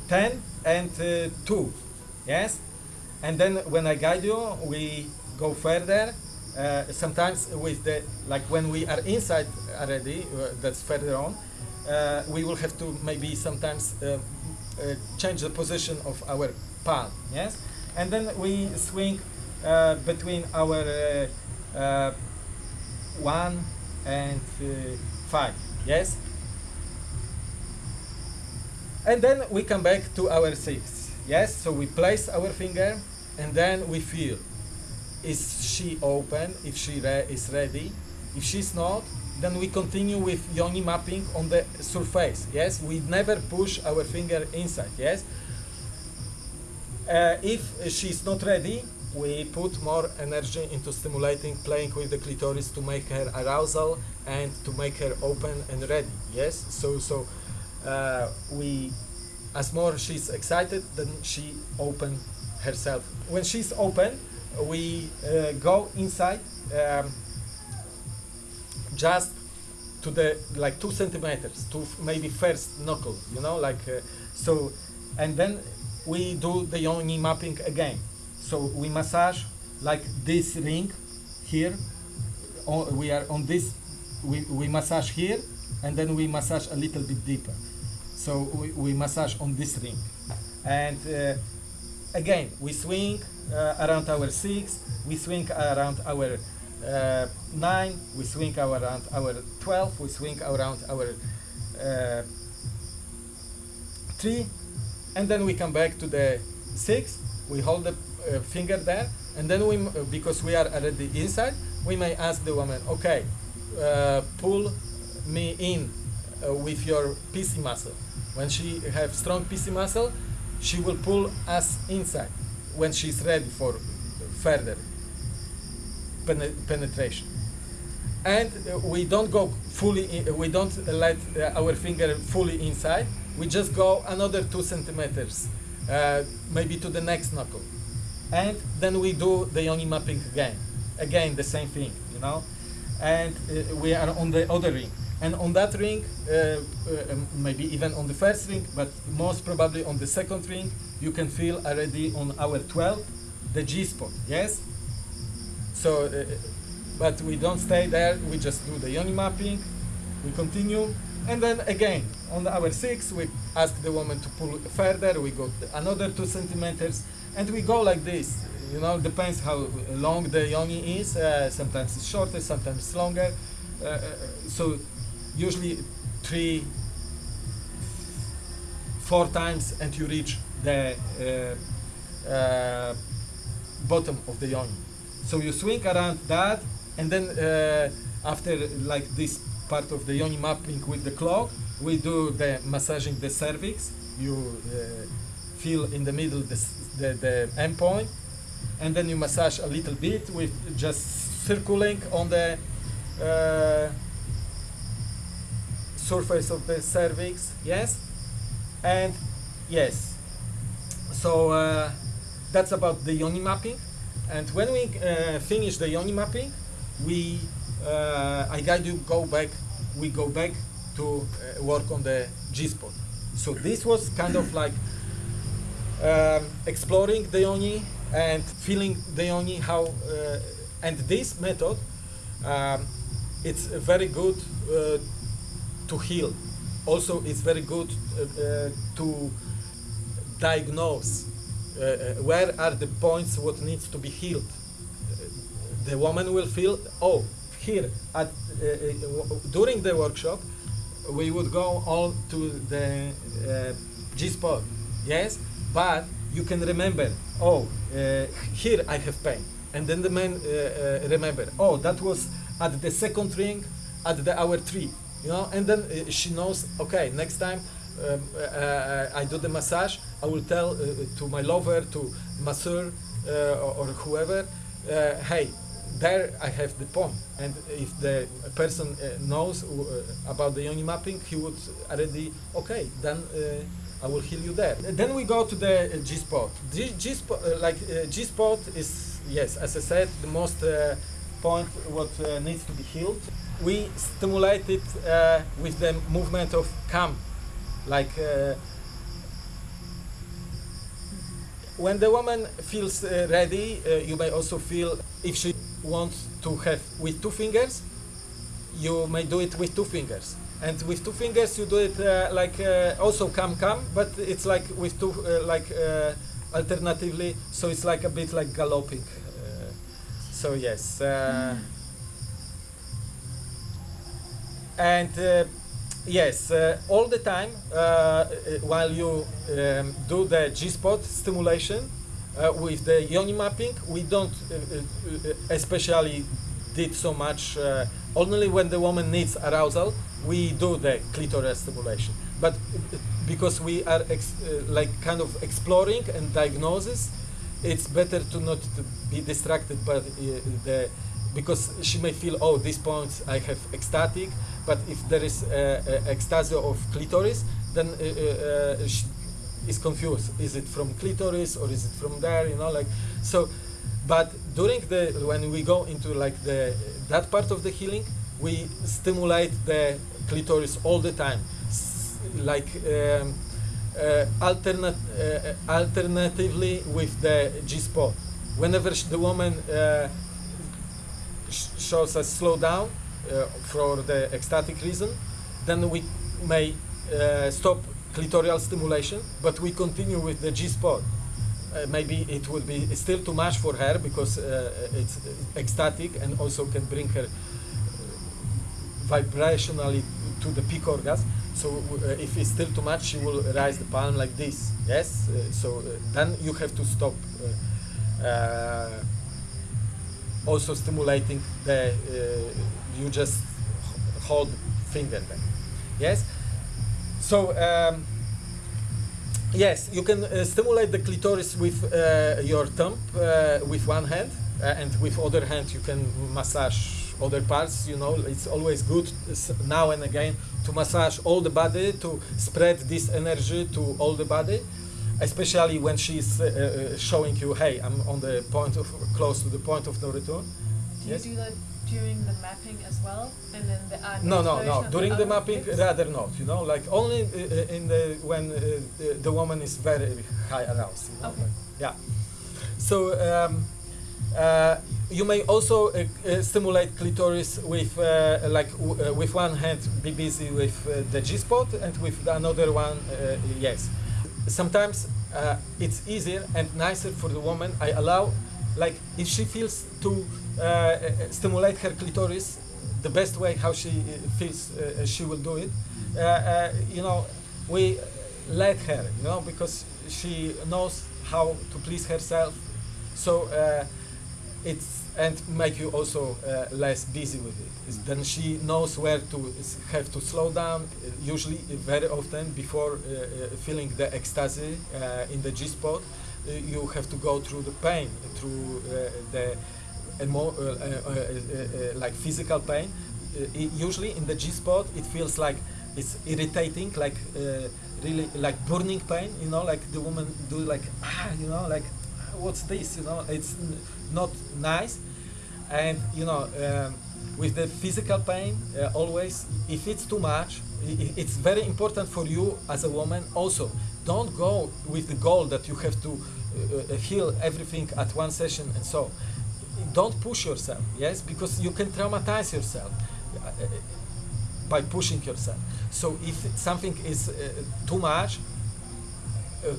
Speaker 1: 10 and uh, 2. Yes? And then when I guide you, we go further. Uh, sometimes with the, like when we are inside already, uh, that's further on, uh, we will have to maybe sometimes change the position of our palm. Yes? And then we swing between our 1 and 5. Yes? And then we come back to our 6. Yes? So we place our finger and then we feel is she open, if she re- is ready. If she's not, then we continue with yoni mapping on the surface. Yes? We never push our finger inside. Yes? Uh, if she's not ready, we put more energy into stimulating, playing with the clitoris to make her arousal and to make her open and ready. Yes, so so uh, we, as more she's excited, then she open herself. When she's open, we uh, go inside, um, just to the like two centimeters to maybe first knuckle, you know, like uh, so, and then we do the yoni mapping again. So we massage like this ring here. O- we are on this. We, we massage here, and then we massage a little bit deeper. So we, we massage on this ring, and uh, again we swing uh, around our six. We swing around our uh, nine. We swing around our twelve. We swing around our uh, three, and then we come back to the six. We hold the uh, finger there, and then we, because we are already inside, we may ask the woman, okay, uh, pull me in uh, with your PC muscle. When she have strong PC muscle, she will pull us inside when she's ready for further pene- penetration. And uh, we don't go fully, in, we don't let uh, our finger fully inside. We just go another two centimeters, uh, maybe to the next knuckle. And then we do the yoni mapping again. Again, the same thing, you know. And uh, we are on the other ring. And on that ring, uh, uh, um, maybe even on the first ring, but most probably on the second ring, you can feel already on our 12 the G spot, yes? So, uh, but we don't stay there, we just do the yoni mapping, we continue, and then again, on our six, we ask the woman to pull further, we go another two centimeters, and we go like this. You know, depends how long the yoni is, uh, sometimes it's shorter, sometimes longer. Uh, uh, so, usually three, four times, and you reach the uh, uh, bottom of the yoni. So you swing around that, and then uh, after like this part of the yoni mapping with the clock, we do the massaging the cervix. You uh, feel in the middle the, the, the end point, and then you massage a little bit with just circling on the uh, surface of the cervix. Yes, and yes. So uh, that's about the yoni mapping. And when we uh, finish the yoni mapping, we uh, I guide you go back. We go back to uh, work on the G spot. So this was kind of like um, exploring the yoni and feeling the yoni. How uh, and this method, um, it's very good uh, to heal. Also, it's very good uh, uh, to diagnose uh, where are the points what needs to be healed. The woman will feel, oh, here at during the workshop, we would go all to the uh, G spot, yes, but you can remember, oh, uh, here I have pain, and then the man uh, remember, oh, that was at the second ring at the hour three, you know, and then uh, she knows, okay, next time um, uh, I do the massage, I will tell uh, to my lover, to masseur uh, or, or whoever, uh, hey, there I have the POM, and if the person knows about the yoni mapping, he would already okay. Then I will heal you there. Then we go to the G spot. G, G spot, uh, like uh, G spot is yes, as I said, the most point what needs to be healed. We stimulate it uh, with the movement of cam, like. Uh, when the woman feels uh, ready, uh, you may also feel if she wants to have with two fingers, you may do it with two fingers. And with two fingers, you do it uh, like uh, also come come, but it's like with two like alternatively. So it's like a bit like galloping. So yes. Uh, and uh, yes, uh, all the time uh, while you um, do the G-spot stimulation with the yoni mapping, we don't especially did so much. Uh, only when the woman needs arousal, we do the clitoral stimulation. But because we are uh, like kind of exploring and diagnosis, it's better to not to be distracted by the because she may feel oh these points I have ecstatic, but if there is uh, uh, ecstasy of clitoris, then uh, uh, is confused. Is it from clitoris or is it from there? You know, like so. But during the when we go into like the that part of the healing, we stimulate the clitoris all the time, S- like. Um, uh, uh, alternatively with the G spot. Whenever the woman uh, sh- shows a slowdown uh, for the ecstatic reason, then we may uh, stop clitoral stimulation, but we continue with the G spot. Uh, maybe it will be still too much for her because uh, it's ecstatic and also can bring her vibrationally to the peak orgasm. So uh, if it's still too much, she will raise the palm like this. Yes. Uh, so uh, then you have to stop. Uh, uh, also stimulating the. You just hold finger then. Yes. So. Um, Yes, you can uh, stimulate the clitoris with uh, your thumb uh, with one hand, uh, and with other hand you can massage other parts. You know, it's always good now and again to massage all the body to spread this energy to all the body, especially when she's uh, uh, showing you, hey, I'm on the point of close to the point of no return.
Speaker 2: Do
Speaker 1: Yes.
Speaker 2: You do that during the mapping as well, and then the
Speaker 1: No, no, no. During the
Speaker 2: other
Speaker 1: mapping,
Speaker 2: bits?
Speaker 1: rather not. You know, like only uh, uh, in the when uh, the, the woman is very high aroused. You know?
Speaker 2: Okay.
Speaker 1: yeah. So um, uh, you may also uh, uh, stimulate clitoris with uh, like uh, with one hand, be busy with uh, the G spot, and with the another one, uh, yes. Sometimes uh, it's easier and nicer for the woman. I allow, like, if she feels to uh, stimulate her clitoris, the best way how she uh, feels uh, she will do it. Uh, uh, you know, we let her, you know, because she knows how to please herself. So uh, it's and make you also uh, less busy with it. Then she knows where to have to slow down. uh, Usually, uh, very often before uh, uh, feeling the ecstasy uh, in the G spot, uh, you have to go through the pain, through uh, the emo- uh, uh, uh, uh, like physical pain. Usually in the G spot, it feels like it's irritating, like really like burning pain. You know, like the woman do like ah, you know, like what's this? You know, it's not nice. And you know, um, with the physical pain, uh, always if it's too much, it's very important for you as a woman. Also, don't go with the goal that you have to uh, heal everything at one session and so. Don't push yourself, yes, because you can traumatize yourself uh, by pushing yourself. So if something is uh, too much, uh,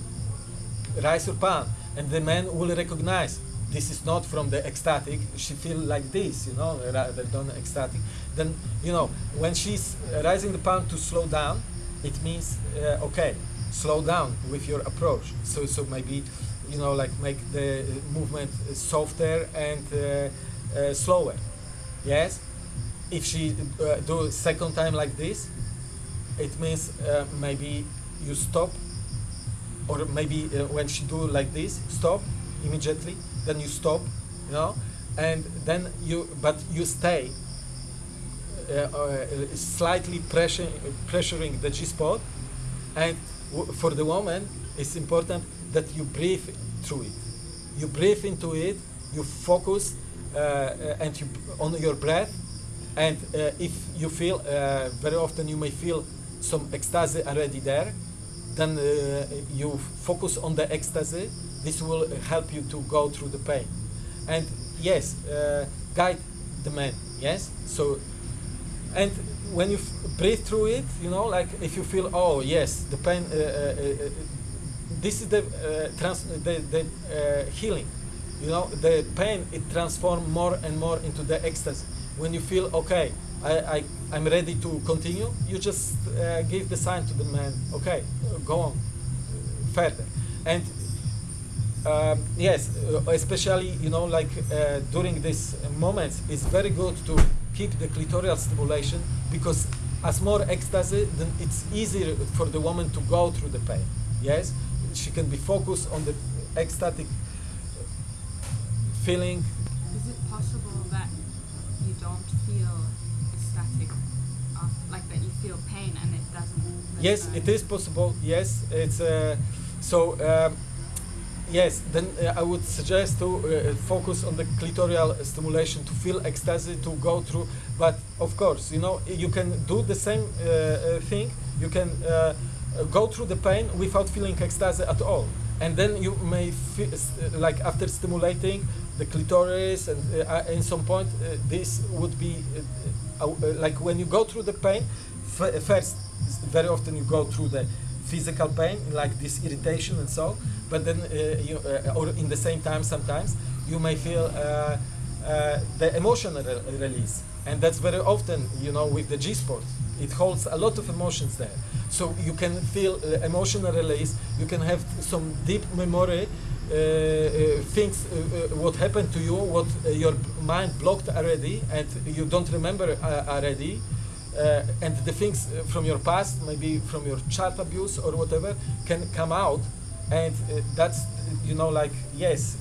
Speaker 1: rise your palm, and the man will recognize this is not from the ecstatic. She feel like this, you know, rather than ecstatic. Then you know when she's rising the palm to slow down, it means uh, okay, slow down with your approach. So so maybe you know, like make the movement softer and uh, uh, slower. Yes. If she uh, do second time like this, it means uh, maybe you stop, or maybe uh, when she do like this, stop immediately. Then you stop, you know, and then you but you stay uh, slightly pressure, pressuring the G spot, and for the woman, it's important that you breathe through it. You breathe into it, you focus, uh, uh, and you on your breath, and uh, if you feel uh, very often you may feel some ecstasy already there, then uh, you focus on the ecstasy. This will help you to go through the pain, and yes, uh, guide the man. Yes, so and when you breathe through it, you know, like if you feel, oh yes, the pain, this is the uh, trans- the, the uh, healing. You know, the pain it transforms more and more into the ecstasy. When you feel okay, I, I I'm ready to continue, you just uh, give the sign to the man, okay, go on further, and um, yes, uh, especially you know like uh, during these moments, it's very good to keep the clitoral stimulation because as more ecstasy, then it's easier for the woman to go through the pain. Yes, she can be focused on the ecstatic feeling.
Speaker 4: Is it possible that you don't feel ecstatic, after, like that you feel pain and it doesn't? Move?
Speaker 1: Yes, it is possible. Yes, it's uh, so. Um, yes, then uh, I would suggest to uh, focus on the clitoral stimulation to feel ecstasy to go through. But of course, you know, you can do the same uh, uh, thing. You can uh, uh, go through the pain without feeling ecstasy at all, and then you may feel like after stimulating the clitoris, and uh, uh, in some point, uh, this would be uh, uh, uh, like when you go through the pain. First, very often you go through the physical pain, like this irritation and so. But then, uh, you, uh, or in the same time, sometimes you may feel uh, uh, the emotional re- release, and that's very often, you know, with the G spot. It holds a lot of emotions there, so you can feel uh, emotional release. You can have some deep memory. Uh, uh, things uh, uh, what happened to you what uh, your mind blocked already and you don't remember already and the things from your past, maybe from your child abuse or whatever, can come out, and that's you know like yes,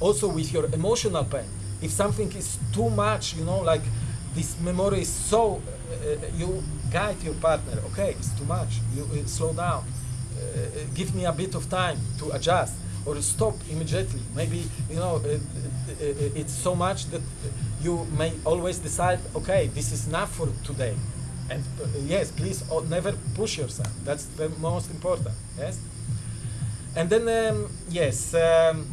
Speaker 1: also with your emotional pain. If something is too much, you know, like this memory is so, you guide your partner. Okay, it's too much. You uh, slow down. Uh, give me a bit of time to adjust or stop immediately. Maybe you know uh, uh, uh, it's so much that you may always decide, okay, this is enough for today. And uh, yes, please uh, never push yourself. That's the most important. Yes. And then um, yes, um,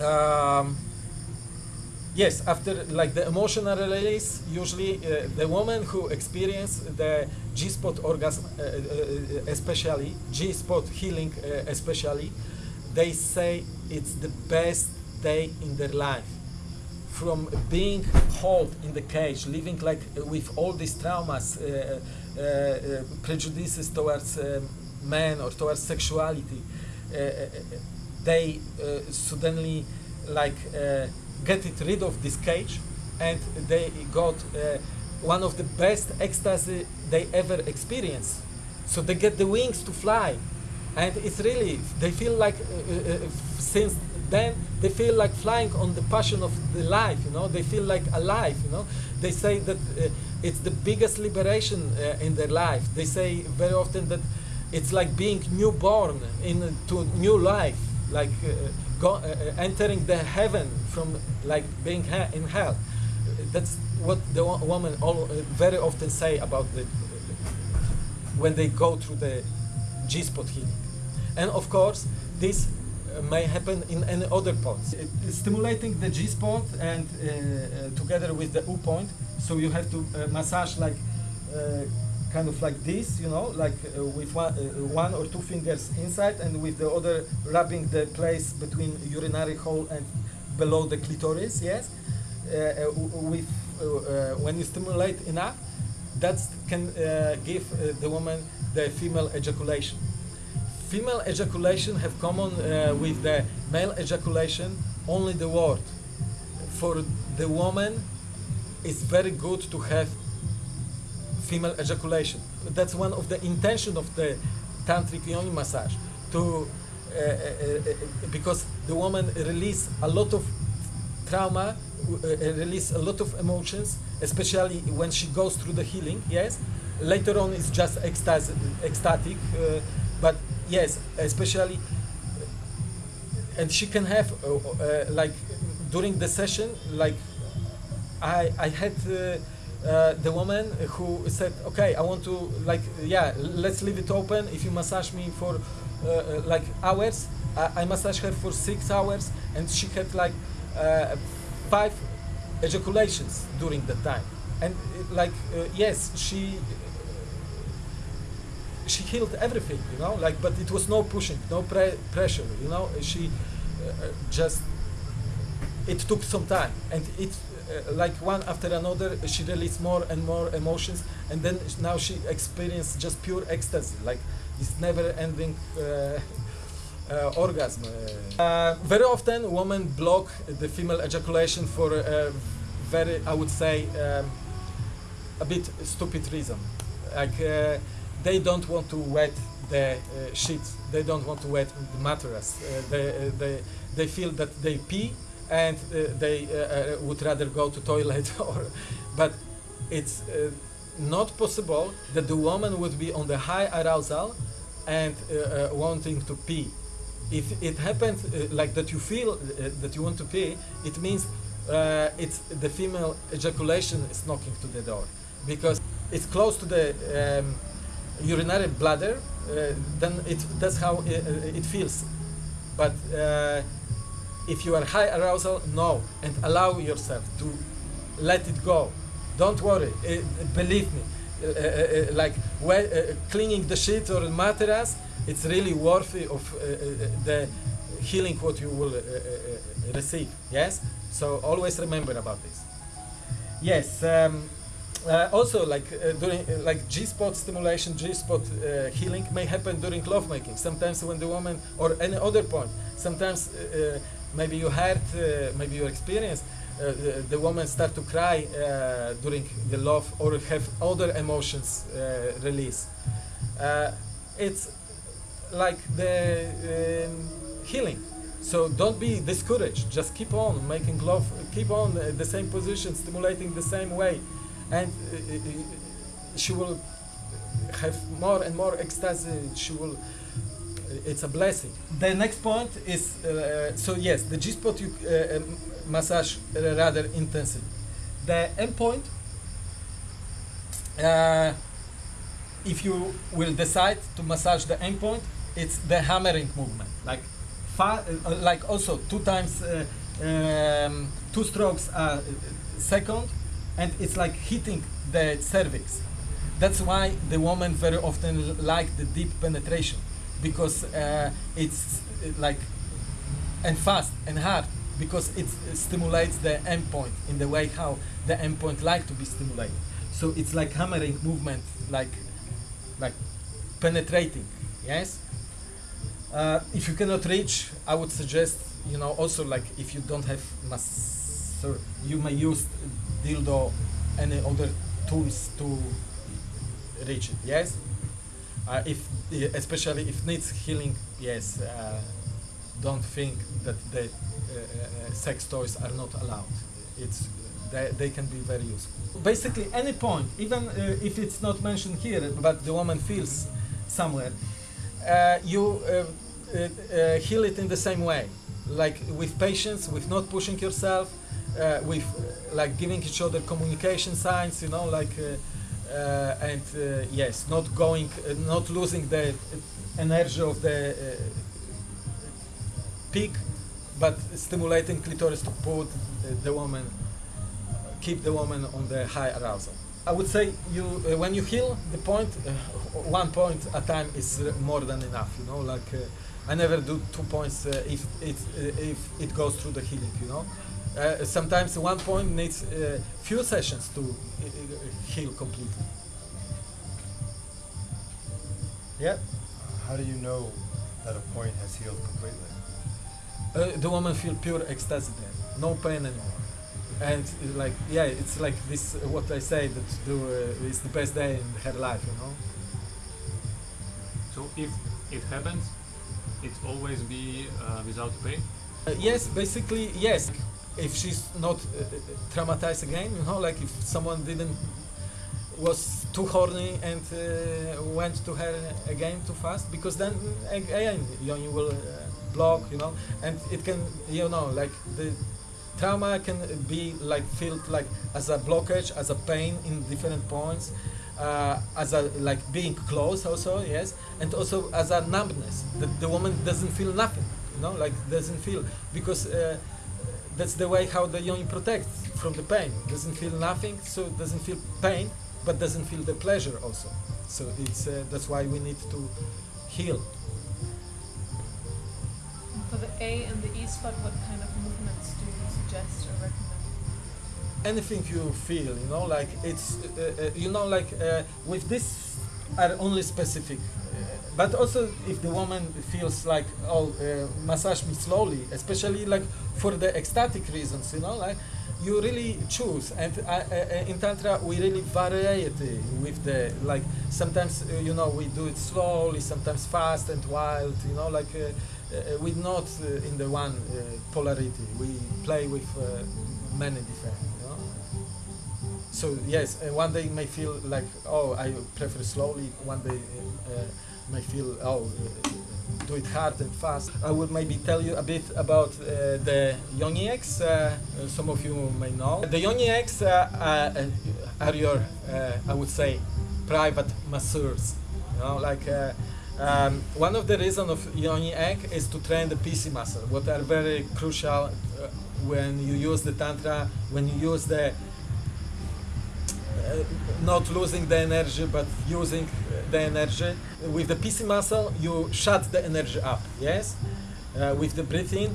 Speaker 1: um, yes. After like the emotional release, usually uh, the woman who experience the G-spot orgasm, uh, uh, uh, especially G-spot healing, uh, especially, they say it's the best day in their life from being held in the cage, living like with all these traumas, uh, prejudices towards men or towards sexuality, they suddenly like get it rid of this cage, and they got uh, one of the best ecstasy they ever experienced. So they get the wings to fly, and it's really they feel like uh, uh, uh, since then they feel like flying on the passion of the life you know? They feel like alive you know? They say that uh, it's the biggest liberation uh, in their life. They say very often that it's like being newborn into new life like go, uh, uh, entering the heaven from like being in hell. That's what the wo- woman all, uh, very often say about the when they go through the G-spot healing. And of course, this uh, may happen in any other is stimulating the G-spot and uh, uh, together with the U point, so you have to uh, massage like kind of like this, you know, like uh, with one, uh, one or two fingers inside and with the other rubbing the place between urinary hole and below the clitoris, yes. Uh, uh, with uh, uh, when you stimulate enough, that can give the woman the female ejaculation. female ejaculation have common with the male ejaculation only the word. For the woman, it's very good to have female ejaculation. That's one of the intention of the tantric yoni massage to uh, uh, uh, because the woman release a lot of trauma, uh, release a lot of emotions, especially when she goes through the healing. Yes, later on it's just ecstasy, ecstatic, uh, but yes, especially, and she can have uh, uh, like during the session, like I I had. Uh, the woman who said, "Okay, I want to like, yeah, let's leave it open. If you massage me for uh, uh, like hours, I, I massage her for six hours, and she had like uh, five ejaculations during the time, and uh, like, uh, yes, she she healed everything, you know, like, but it was no pushing, no pre- pressure, you know. She just it took some time, and it like one after another, she released more and more emotions, and then now she experienced just pure ecstasy, like this never-ending uh, uh, orgasm. Uh, very often, women block the female ejaculation for a very, I would say, um, a bit stupid reason. Like uh, they don't want to wet the uh, sheets, they don't want to wet the mattress. Uh, they, uh, they, they feel that they pee and uh, they uh, uh, would rather go to toilet or but it's not possible that the woman would be on the high arousal and wanting to pee. If it happens like that you feel that you want to pee it means it's the female ejaculation is knocking to the door because it's close to the um, urinary bladder uh, then it that's how it, it feels. But uh, if you are high arousal, no, and allow yourself to let it go. Don't worry. Uh, believe me. Uh, uh, uh, like uh, cleaning the sheet or mattress, it's really worthy of uh, uh, the healing what you will uh, uh, uh, receive. Yes. So always remember about this. Yes. Um, uh, also, like uh, during uh, like G-spot stimulation, G-spot uh, healing may happen during lovemaking. Sometimes when the woman or any other point. Sometimes uh, uh, maybe you heard, uh, maybe you experienced. Uh, the, the woman start to cry uh, during the love or have other emotions uh, release. Uh, it's like the um, healing. So don't be discouraged. Just keep on making love. Keep on uh, the same position, stimulating the same way, and uh, uh, uh, she will have more and more ecstasy. She will. It's a blessing. The next point is uh, so yes, the G spot you uh, um, massage uh, rather intensely. The M point. Uh, if you will decide to massage the M point, it's the hammering movement, like fa- uh, like also two times, uh, um, two strokes a second, and it's like hitting the cervix. That's why the woman very often like the deep penetration, because uh, it's like and fast and hard because it stimulates the M point in the way how the M point like to be stimulated. So it's like hammering movement, like like penetrating. Yes. Uh, if you cannot reach, I would suggest you know also like if you don't have masseur, you may use dildo, any other tools to reach it. Yes. Uh, if especially if needs healing, yes. Uh, don't think that the uh, uh, sex toys are not allowed. It's they, they can be very useful. Basically, any point, even uh, if it's not mentioned here, but the woman feels somewhere, uh, you heal it in the same way, like with patience, with not pushing yourself, with like giving each other communication signs, you know, like. Uh, and uh, yes, not going, uh, not losing the energy of the peak, but stimulating clitoris to put the woman, keep the woman on the high arousal. I would say you uh, when you heal the point, uh, one point at a time is more than enough. You know, like uh, I never do two points if it if it goes through the healing. You know, uh, sometimes one point needs uh, few sessions to uh, uh, heal completely. Yeah.
Speaker 3: How do you know
Speaker 5: that a point has healed completely?
Speaker 1: uh, the woman feel pure ecstasy then, no pain anymore. And uh, like, yeah, it's like this, uh, what I say, that the, uh, is the best day in her life, you know?
Speaker 6: So if it happens, it always be uh, without pain.
Speaker 1: Uh, yes, basically, yes. If she's not uh, traumatized again, you know, like if someone didn't was too horny and uh, went to her again too fast, because then uh, again you, you will uh, block, you know, and it can, you know, like the trauma can be like felt like as a blockage, as a pain in different points. Uh, as a like being close also yes and also as a numbness that the woman doesn't feel nothing you know like doesn't feel because uh, that's the way how the yoni protects from the pain. Doesn't feel nothing so doesn't feel pain but doesn't feel the pleasure also. So it's uh, that's why we need to heal.
Speaker 2: And for the A and the E spot, what kind of movements do you suggest or recommend?
Speaker 1: anything you feel you know like it's uh, uh, you know like uh, with this are only specific but also if the woman feels like oh uh, massage me slowly especially like for the ecstatic reasons you know like you really choose. And uh, uh, uh, in tantra we really variety with the like sometimes uh, you know we do it slowly sometimes fast and wild you know like uh, we're not in the one polarity. We play with many different you know. So yes uh, one day may feel like oh i prefer slowly one day uh, may feel oh uh, do it hard and fast. I will maybe tell you a bit about uh, the yoni uh, uh, some of you may know. The yoni eggs uh, uh, are your i would say private masseurs you know like um, one of the reasons of yoni egg is to train the PC muscle, what are very crucial when you use the tantra, when you use the not losing the energy but using the energy. With the PC muscle, you shut the energy up. Yes. Uh, with the breathing,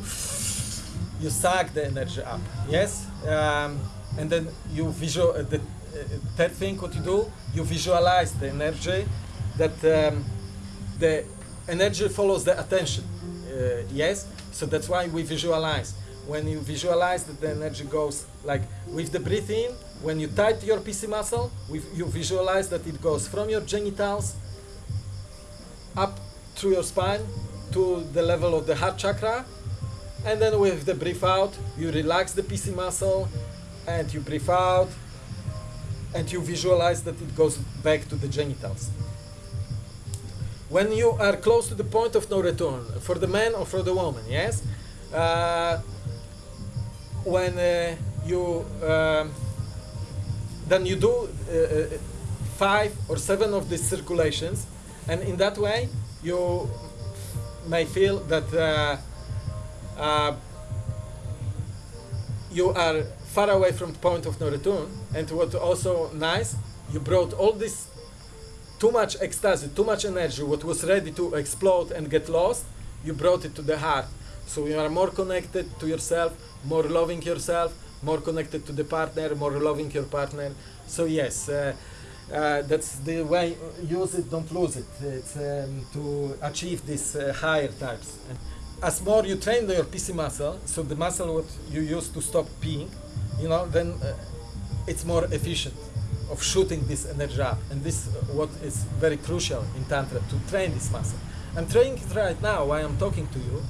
Speaker 1: you suck the energy up. Yes. Um, and then you visual. Uh, the uh, third thing, what you do, you visualize the energy that um, the energy follows the attention. Uh, yes. So that's why we visualize. When you visualize that the energy goes like with the breathing, when you tight your PC muscle, you visualize that it goes from your genitals up through your spine to the level of the heart chakra. And then with the breath out, you relax the PC muscle and you breathe out and you visualize that it goes back to the genitals. When you are close to the point of no return, for the man or for the woman, yes? Uh, when uh, you um, then you do uh, uh, five or seven of these circulations and in that way you may feel that uh, uh, you are far away from the point of no return. And what also nice you brought all this too much ecstasy too much energy what was ready to explode and get lost you brought it to the heart. So you are more connected to yourself more loving yourself more connected to the partner more loving your partner. So yes uh, uh, that's the way use it don't lose it. It's um, to achieve these uh, higher types. As more you train your PC muscle so the muscle what you use to stop peeing you know then uh, it's more efficient of shooting this energy up. And this uh, what is very crucial in tantra to train this muscle. I'm training it right now while i'm talking to you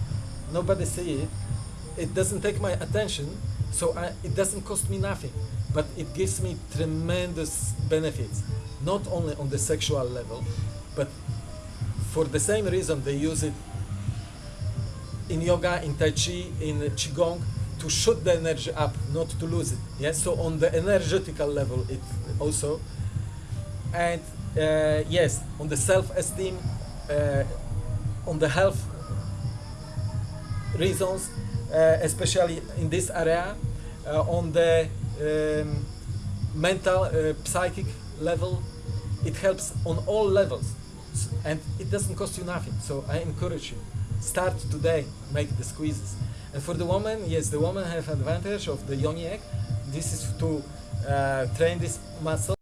Speaker 1: nobody see it. It doesn't take my attention so I, it doesn't cost me nothing but it gives me tremendous benefits not only on the sexual level but for the same reason they use it in yoga in tai chi in qigong to shoot the energy up not to lose it. Yes so on the energetical level it also. And uh, yes on the self-esteem uh, on the health reasons uh, especially in this area uh, on the um, mental uh, psychic level it helps on all levels. And it doesn't cost you nothing. So i encourage you start today make the squeezes. And for the woman yes the woman have advantage of the yoni egg. This is to uh, train this muscle